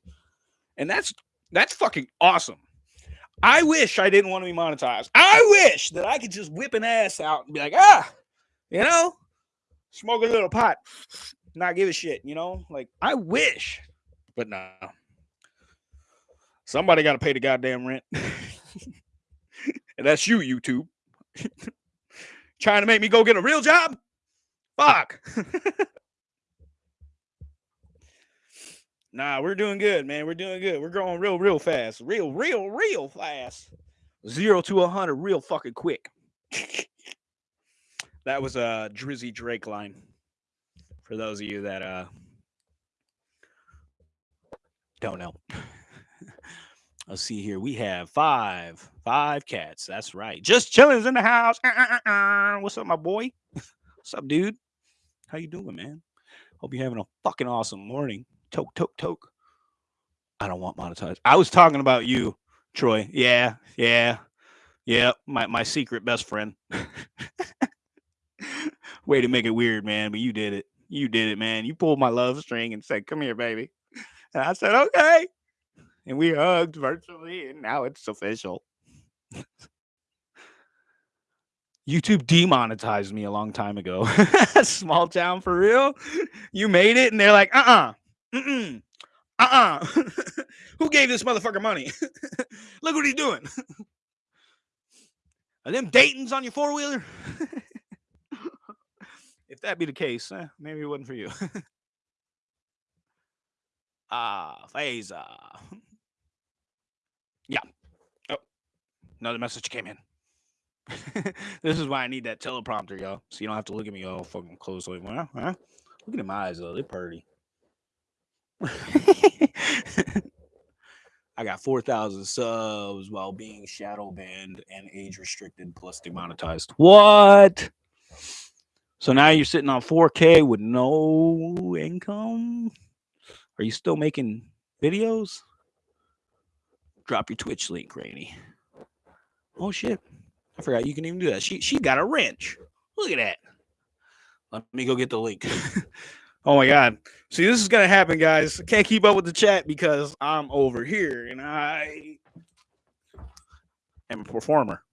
And that's that's fucking awesome. I wish I didn't want to be monetized. I wish that I could just whip an ass out and be like, ah, you know, smoke a little pot, not give a shit, you know? Like, I wish, but no. Somebody got to pay the goddamn rent. and that's you, YouTube. Trying to make me go get a real job? Fuck. nah, we're doing good, man. We're doing good. We're growing real, real fast. Real, real, real fast. Zero to a hundred real fucking quick. That was a Drizzy Drake line. For those of you that uh don't know. Let's see here. We have five, five cats. That's right. Just chilling's in the house. Uh, uh, uh, uh. What's up, my boy? What's up, dude? How you doing, man? Hope you're having a fucking awesome morning. Toke, toke, toke. I don't want monetized. I was talking about you, Troy. Yeah, yeah, yeah. My my secret best friend. Way to make it weird, man. But you did it. You did it, man. You pulled my love string and said, "Come here, baby." And I said, "Okay." and we hugged virtually, and now it's official. YouTube demonetized me a long time ago. Small town for real. You made it, and they're like, uh uh-uh. uh, uh, uh, Who gave this motherfucker money? Look what he's doing. Are them Dayton's on your four wheeler? If that be the case, eh, maybe it wasn't for you. ah, Phaser. Yeah. Oh, another message came in. this is why I need that teleprompter, y'all. So you don't have to look at me all fucking closely. Well, huh? Look at my eyes, though. They're pretty. I got 4,000 subs while being shadow banned and age restricted plus demonetized. What? So now you're sitting on 4K with no income? Are you still making videos? Drop your Twitch link, Rainy. Oh shit. I forgot you can even do that. She she got a wrench. Look at that. Let me go get the link. oh my god. See, this is gonna happen, guys. I can't keep up with the chat because I'm over here and I am a performer.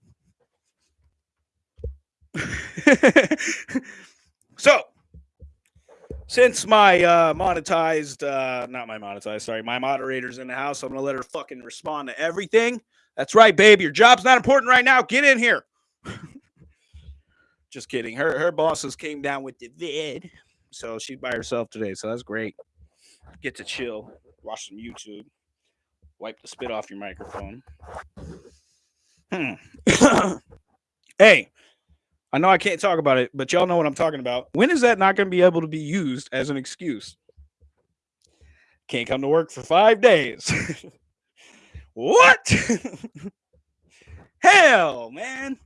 so since my uh, monetized, uh, not my monetized, sorry, my moderator's in the house, I'm gonna let her fucking respond to everything. That's right, babe. Your job's not important right now. Get in here. Just kidding. Her her bosses came down with the vid, so she's by herself today. So that's great. Get to chill, watch some YouTube, wipe the spit off your microphone. Hmm. hey, I know I can't talk about it, but y'all know what I'm talking about. When is that not going to be able to be used as an excuse? Can't come to work for five days. what? Hell, man.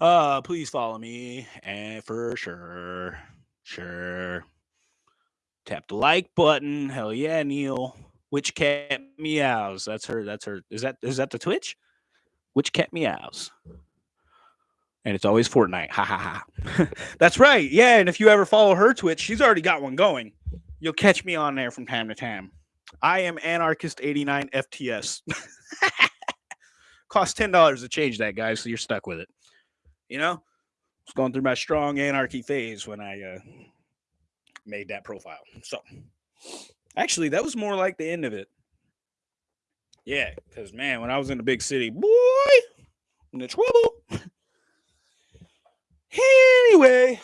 Uh, please follow me, and for sure, sure. Tap the like button. Hell yeah, Neil. Which cat meows? That's her. That's her. Is that is that the Twitch? Which kept me out. And it's always Fortnite. Ha ha ha. That's right. Yeah. And if you ever follow her Twitch, she's already got one going. You'll catch me on there from time to time. I am Anarchist89 FTS. Cost $10 to change that, guys. So you're stuck with it. You know, I was going through my strong anarchy phase when I uh, made that profile. So actually, that was more like the end of it. Yeah, because man, when I was in the big city, boy, in the trouble. anyway,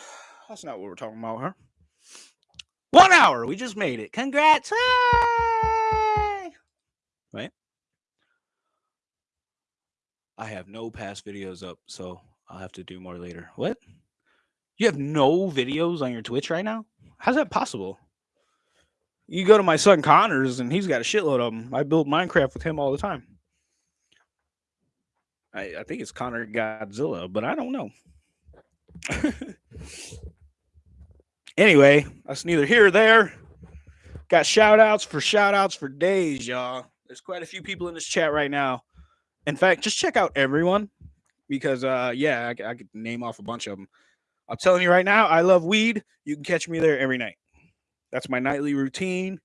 that's not what we're talking about, huh? One hour, we just made it. Congrats! Hey! Right? I have no past videos up, so I'll have to do more later. What? You have no videos on your Twitch right now? How's that possible? You go to my son Connor's and he's got a shitload of them. I build Minecraft with him all the time. I, I think it's Connor Godzilla, but I don't know. anyway, that's neither here or there. Got shout outs for shout outs for days, y'all. There's quite a few people in this chat right now. In fact, just check out everyone because, uh, yeah, I, I could name off a bunch of them. I'm telling you right now, I love weed. You can catch me there every night. That's my nightly routine.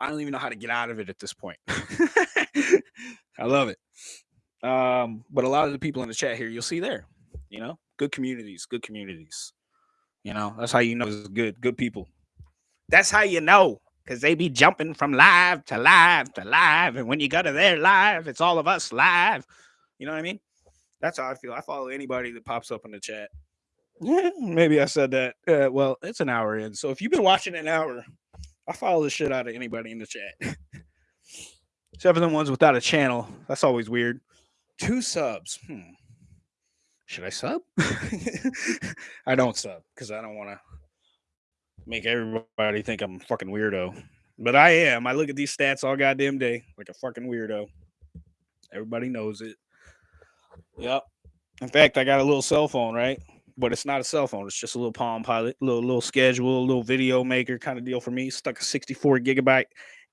I don't even know how to get out of it at this point. I love it. Um, but a lot of the people in the chat here, you'll see there, you know, good communities, good communities. You know, that's how you know it's good, good people. That's how you know, because they be jumping from live to live to live. And when you go to their live, it's all of us live. You know what I mean? That's how I feel. I follow anybody that pops up in the chat. Yeah, maybe I said that. Uh, well, it's an hour in. So if you've been watching an hour, I follow the shit out of anybody in the chat. For the ones without a channel. That's always weird. Two subs. Hmm. Should I sub? I don't sub because I don't want to make everybody think I'm a fucking weirdo. But I am. I look at these stats all goddamn day like a fucking weirdo. Everybody knows it. Yep. In fact, I got a little cell phone, right? But it's not a cell phone. It's just a little Palm Pilot, little little schedule, little video maker kind of deal for me. Stuck a 64 gigabyte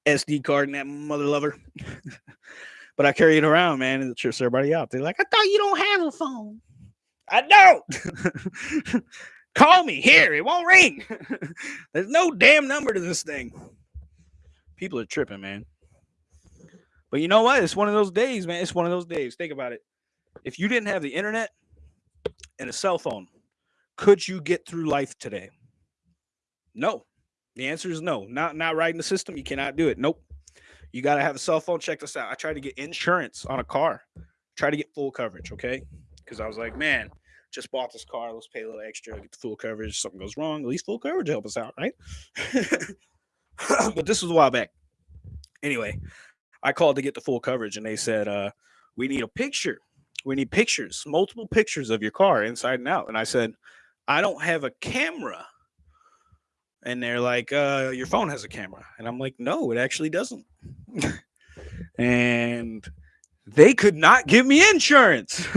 SD card in that mother lover. but I carry it around, man, and it trips everybody out. They're like, I thought you don't have a phone. I don't. Call me here. It won't ring. There's no damn number to this thing. People are tripping, man. But you know what? It's one of those days, man. It's one of those days. Think about it. If you didn't have the internet and a cell phone, could you get through life today? No. The answer is no. Not not riding the system. You cannot do it. Nope. You got to have a cell phone. Check this out. I tried to get insurance on a car. Try to get full coverage, okay? Because I was like, man, just bought this car. Let's pay a little extra, get the full coverage. Something goes wrong, at least full coverage help us out, right? but this was a while back. Anyway, I called to get the full coverage, and they said, uh, we need a picture we need pictures, multiple pictures of your car inside and out. And I said, I don't have a camera. And they're like, uh, your phone has a camera. And I'm like, no, it actually doesn't. and they could not give me insurance.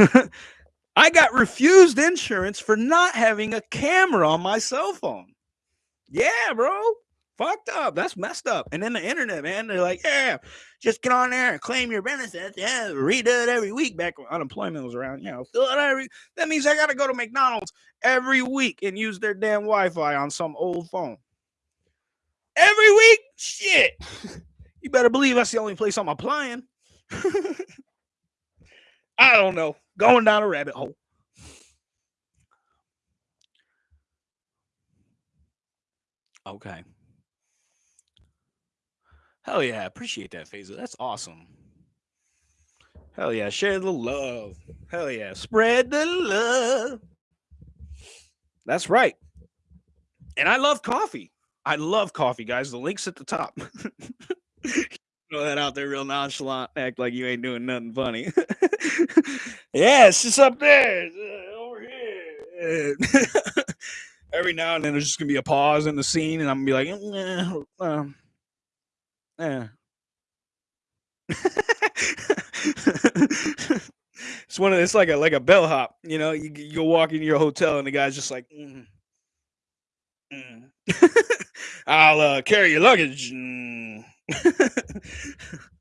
I got refused insurance for not having a camera on my cell phone. Yeah, bro fucked up. That's messed up. And then the internet, man, they're like, yeah, just get on there and claim your benefits. Yeah, redo it every week back when unemployment was around. You know, fill it every. That means I got to go to McDonald's every week and use their damn Wi-Fi on some old phone. Every week, shit. you better believe that's the only place I'm applying. I don't know. Going down a rabbit hole. Okay. Hell yeah, appreciate that, Phaser. That's awesome. Hell yeah, share the love. Hell yeah, spread the love. That's right. And I love coffee. I love coffee, guys. The link's at the top. Throw that out there real nonchalant. Act like you ain't doing nothing funny. yeah, it's just up there. Uh, over here. Every now and then there's just gonna be a pause in the scene, and I'm gonna be like, eh, um, yeah. it's one of it's like a like a bellhop, you know. You you walk into your hotel and the guy's just like, mm, mm. "I'll uh, carry your luggage." Mm.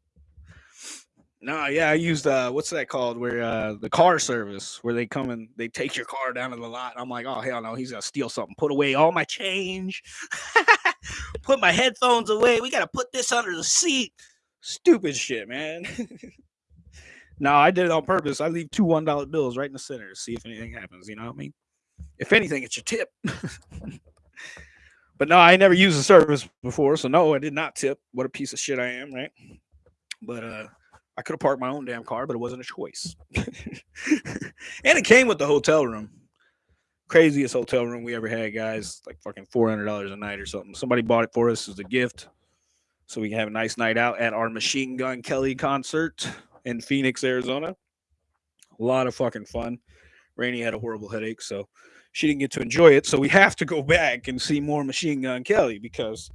no, yeah, I used uh, what's that called? Where uh, the car service, where they come and they take your car down to the lot. I'm like, oh hell no, he's gonna steal something. Put away all my change put my headphones away. We got to put this under the seat. Stupid shit, man. no, I did it on purpose. I leave two one dollar bills right in the center to see if anything happens. You know what I mean? If anything, it's your tip. but no, I never used the service before, so no, I did not tip. What a piece of shit I am, right? But uh I could have parked my own damn car, but it wasn't a choice. and it came with the hotel room craziest hotel room we ever had, guys. Like fucking four hundred dollars a night or something. Somebody bought it for us as a gift, so we can have a nice night out at our Machine Gun Kelly concert in Phoenix, Arizona. A lot of fucking fun. Rainey had a horrible headache, so she didn't get to enjoy it. So we have to go back and see more Machine Gun Kelly because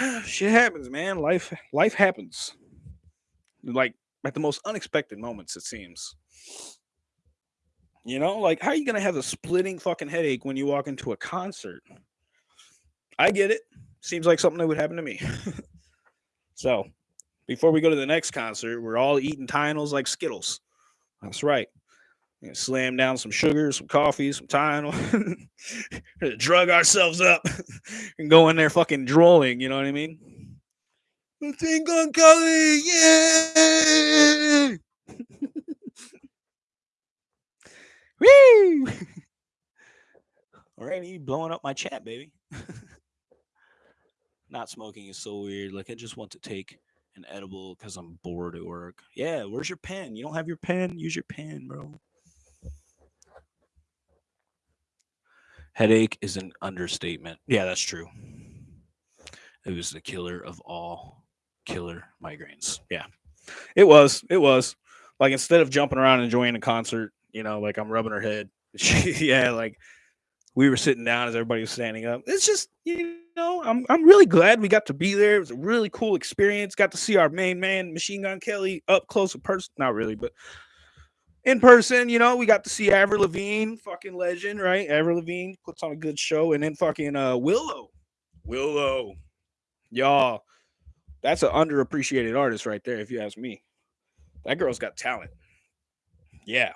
shit happens, man. Life life happens. Like at the most unexpected moments, it seems. You know, like how are you gonna have a splitting fucking headache when you walk into a concert? I get it. Seems like something that would happen to me. so before we go to the next concert, we're all eating Tylenols like Skittles. That's right. slam down some sugar, some coffee, some Tylenol, drug ourselves up and go in there fucking drooling. You know what I mean? Machine Gun Kelly, yeah! Woo! Alrighty, blowing up my chat, baby. Not smoking is so weird. Like I just want to take an edible because I'm bored at work. Yeah, where's your pen? You don't have your pen? Use your pen, bro. Headache is an understatement. Yeah, that's true. It was the killer of all killer migraines. Yeah. It was. It was. Like instead of jumping around and enjoying a concert, you know, like I'm rubbing her head. yeah, like we were sitting down as everybody was standing up. It's just, you know, I'm I'm really glad we got to be there. It was a really cool experience. Got to see our main man, Machine Gun Kelly, up close in person. Not really, but in person, you know, we got to see Avril Lavigne, fucking legend, right? Avril Lavigne puts on a good show, and then fucking uh Willow. Willow. Y'all, that's an underappreciated artist right there, if you ask me. That girl's got talent. Yeah.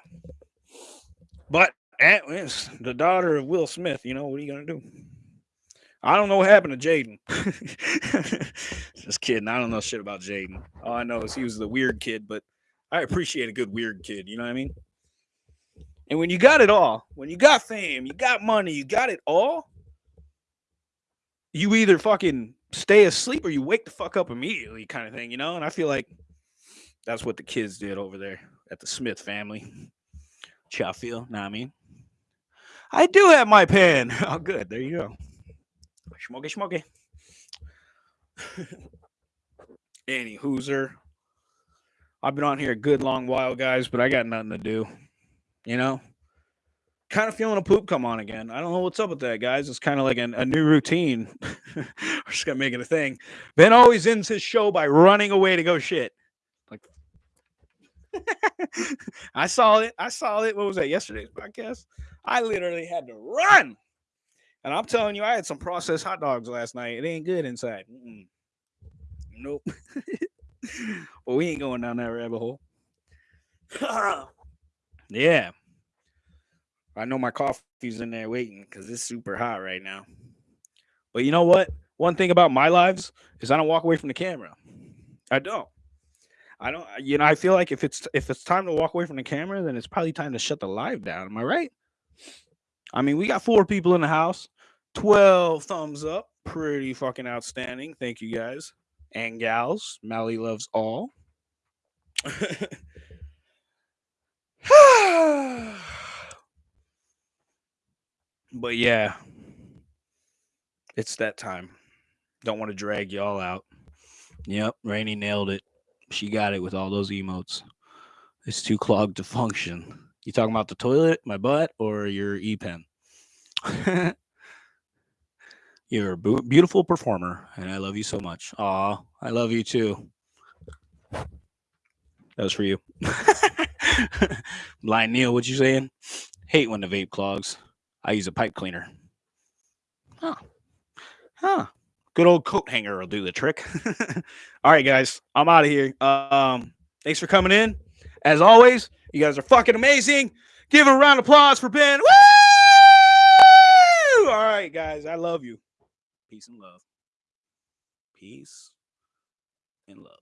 But eh, it's the daughter of Will Smith, you know, what are you gonna do? I don't know what happened to Jaden. Just kidding. I don't know shit about Jaden. All I know is he was the weird kid, but I appreciate a good weird kid. You know what I mean? And when you got it all, when you got fame, you got money, you got it all, you either fucking stay asleep or you wake the fuck up immediately, kind of thing, you know? And I feel like that's what the kids did over there at the Smith family. Y'all feel? Know what I mean? I do have my pen. Oh, good. There you go. Smoky, smoky. Any hooser. I've been on here a good long while, guys, but I got nothing to do. You know, kind of feeling a poop come on again. I don't know what's up with that, guys. It's kind of like an, a new routine. We're just gonna make it a thing. Ben always ends his show by running away to go shit. Like, I saw it. I saw it. What was that? Yesterday's podcast. I literally had to run. And I'm telling you, I had some processed hot dogs last night. It ain't good inside. Mm-mm. Nope. well, we ain't going down that rabbit hole. yeah. I know my coffee's in there waiting because it's super hot right now. But you know what? One thing about my lives is I don't walk away from the camera. I don't. I don't. You know, I feel like if it's if it's time to walk away from the camera, then it's probably time to shut the live down. Am I right? I mean, we got four people in the house. 12 thumbs up. Pretty fucking outstanding. Thank you guys and gals. Mally loves all. But yeah, it's that time. Don't want to drag y'all out. Yep, Rainy nailed it. She got it with all those emotes. It's too clogged to function. You talking about the toilet, my butt, or your e pen? You're a beautiful performer, and I love you so much. Aw, I love you too. That was for you. Blind Neil, what you saying? Hate when the vape clogs. I use a pipe cleaner. Huh. Huh. Good old coat hanger will do the trick. All right, guys. I'm out of here. Um, thanks for coming in. As always, you guys are fucking amazing. Give a round of applause for Ben. Woo! All right, guys. I love you. Peace and love. Peace and love.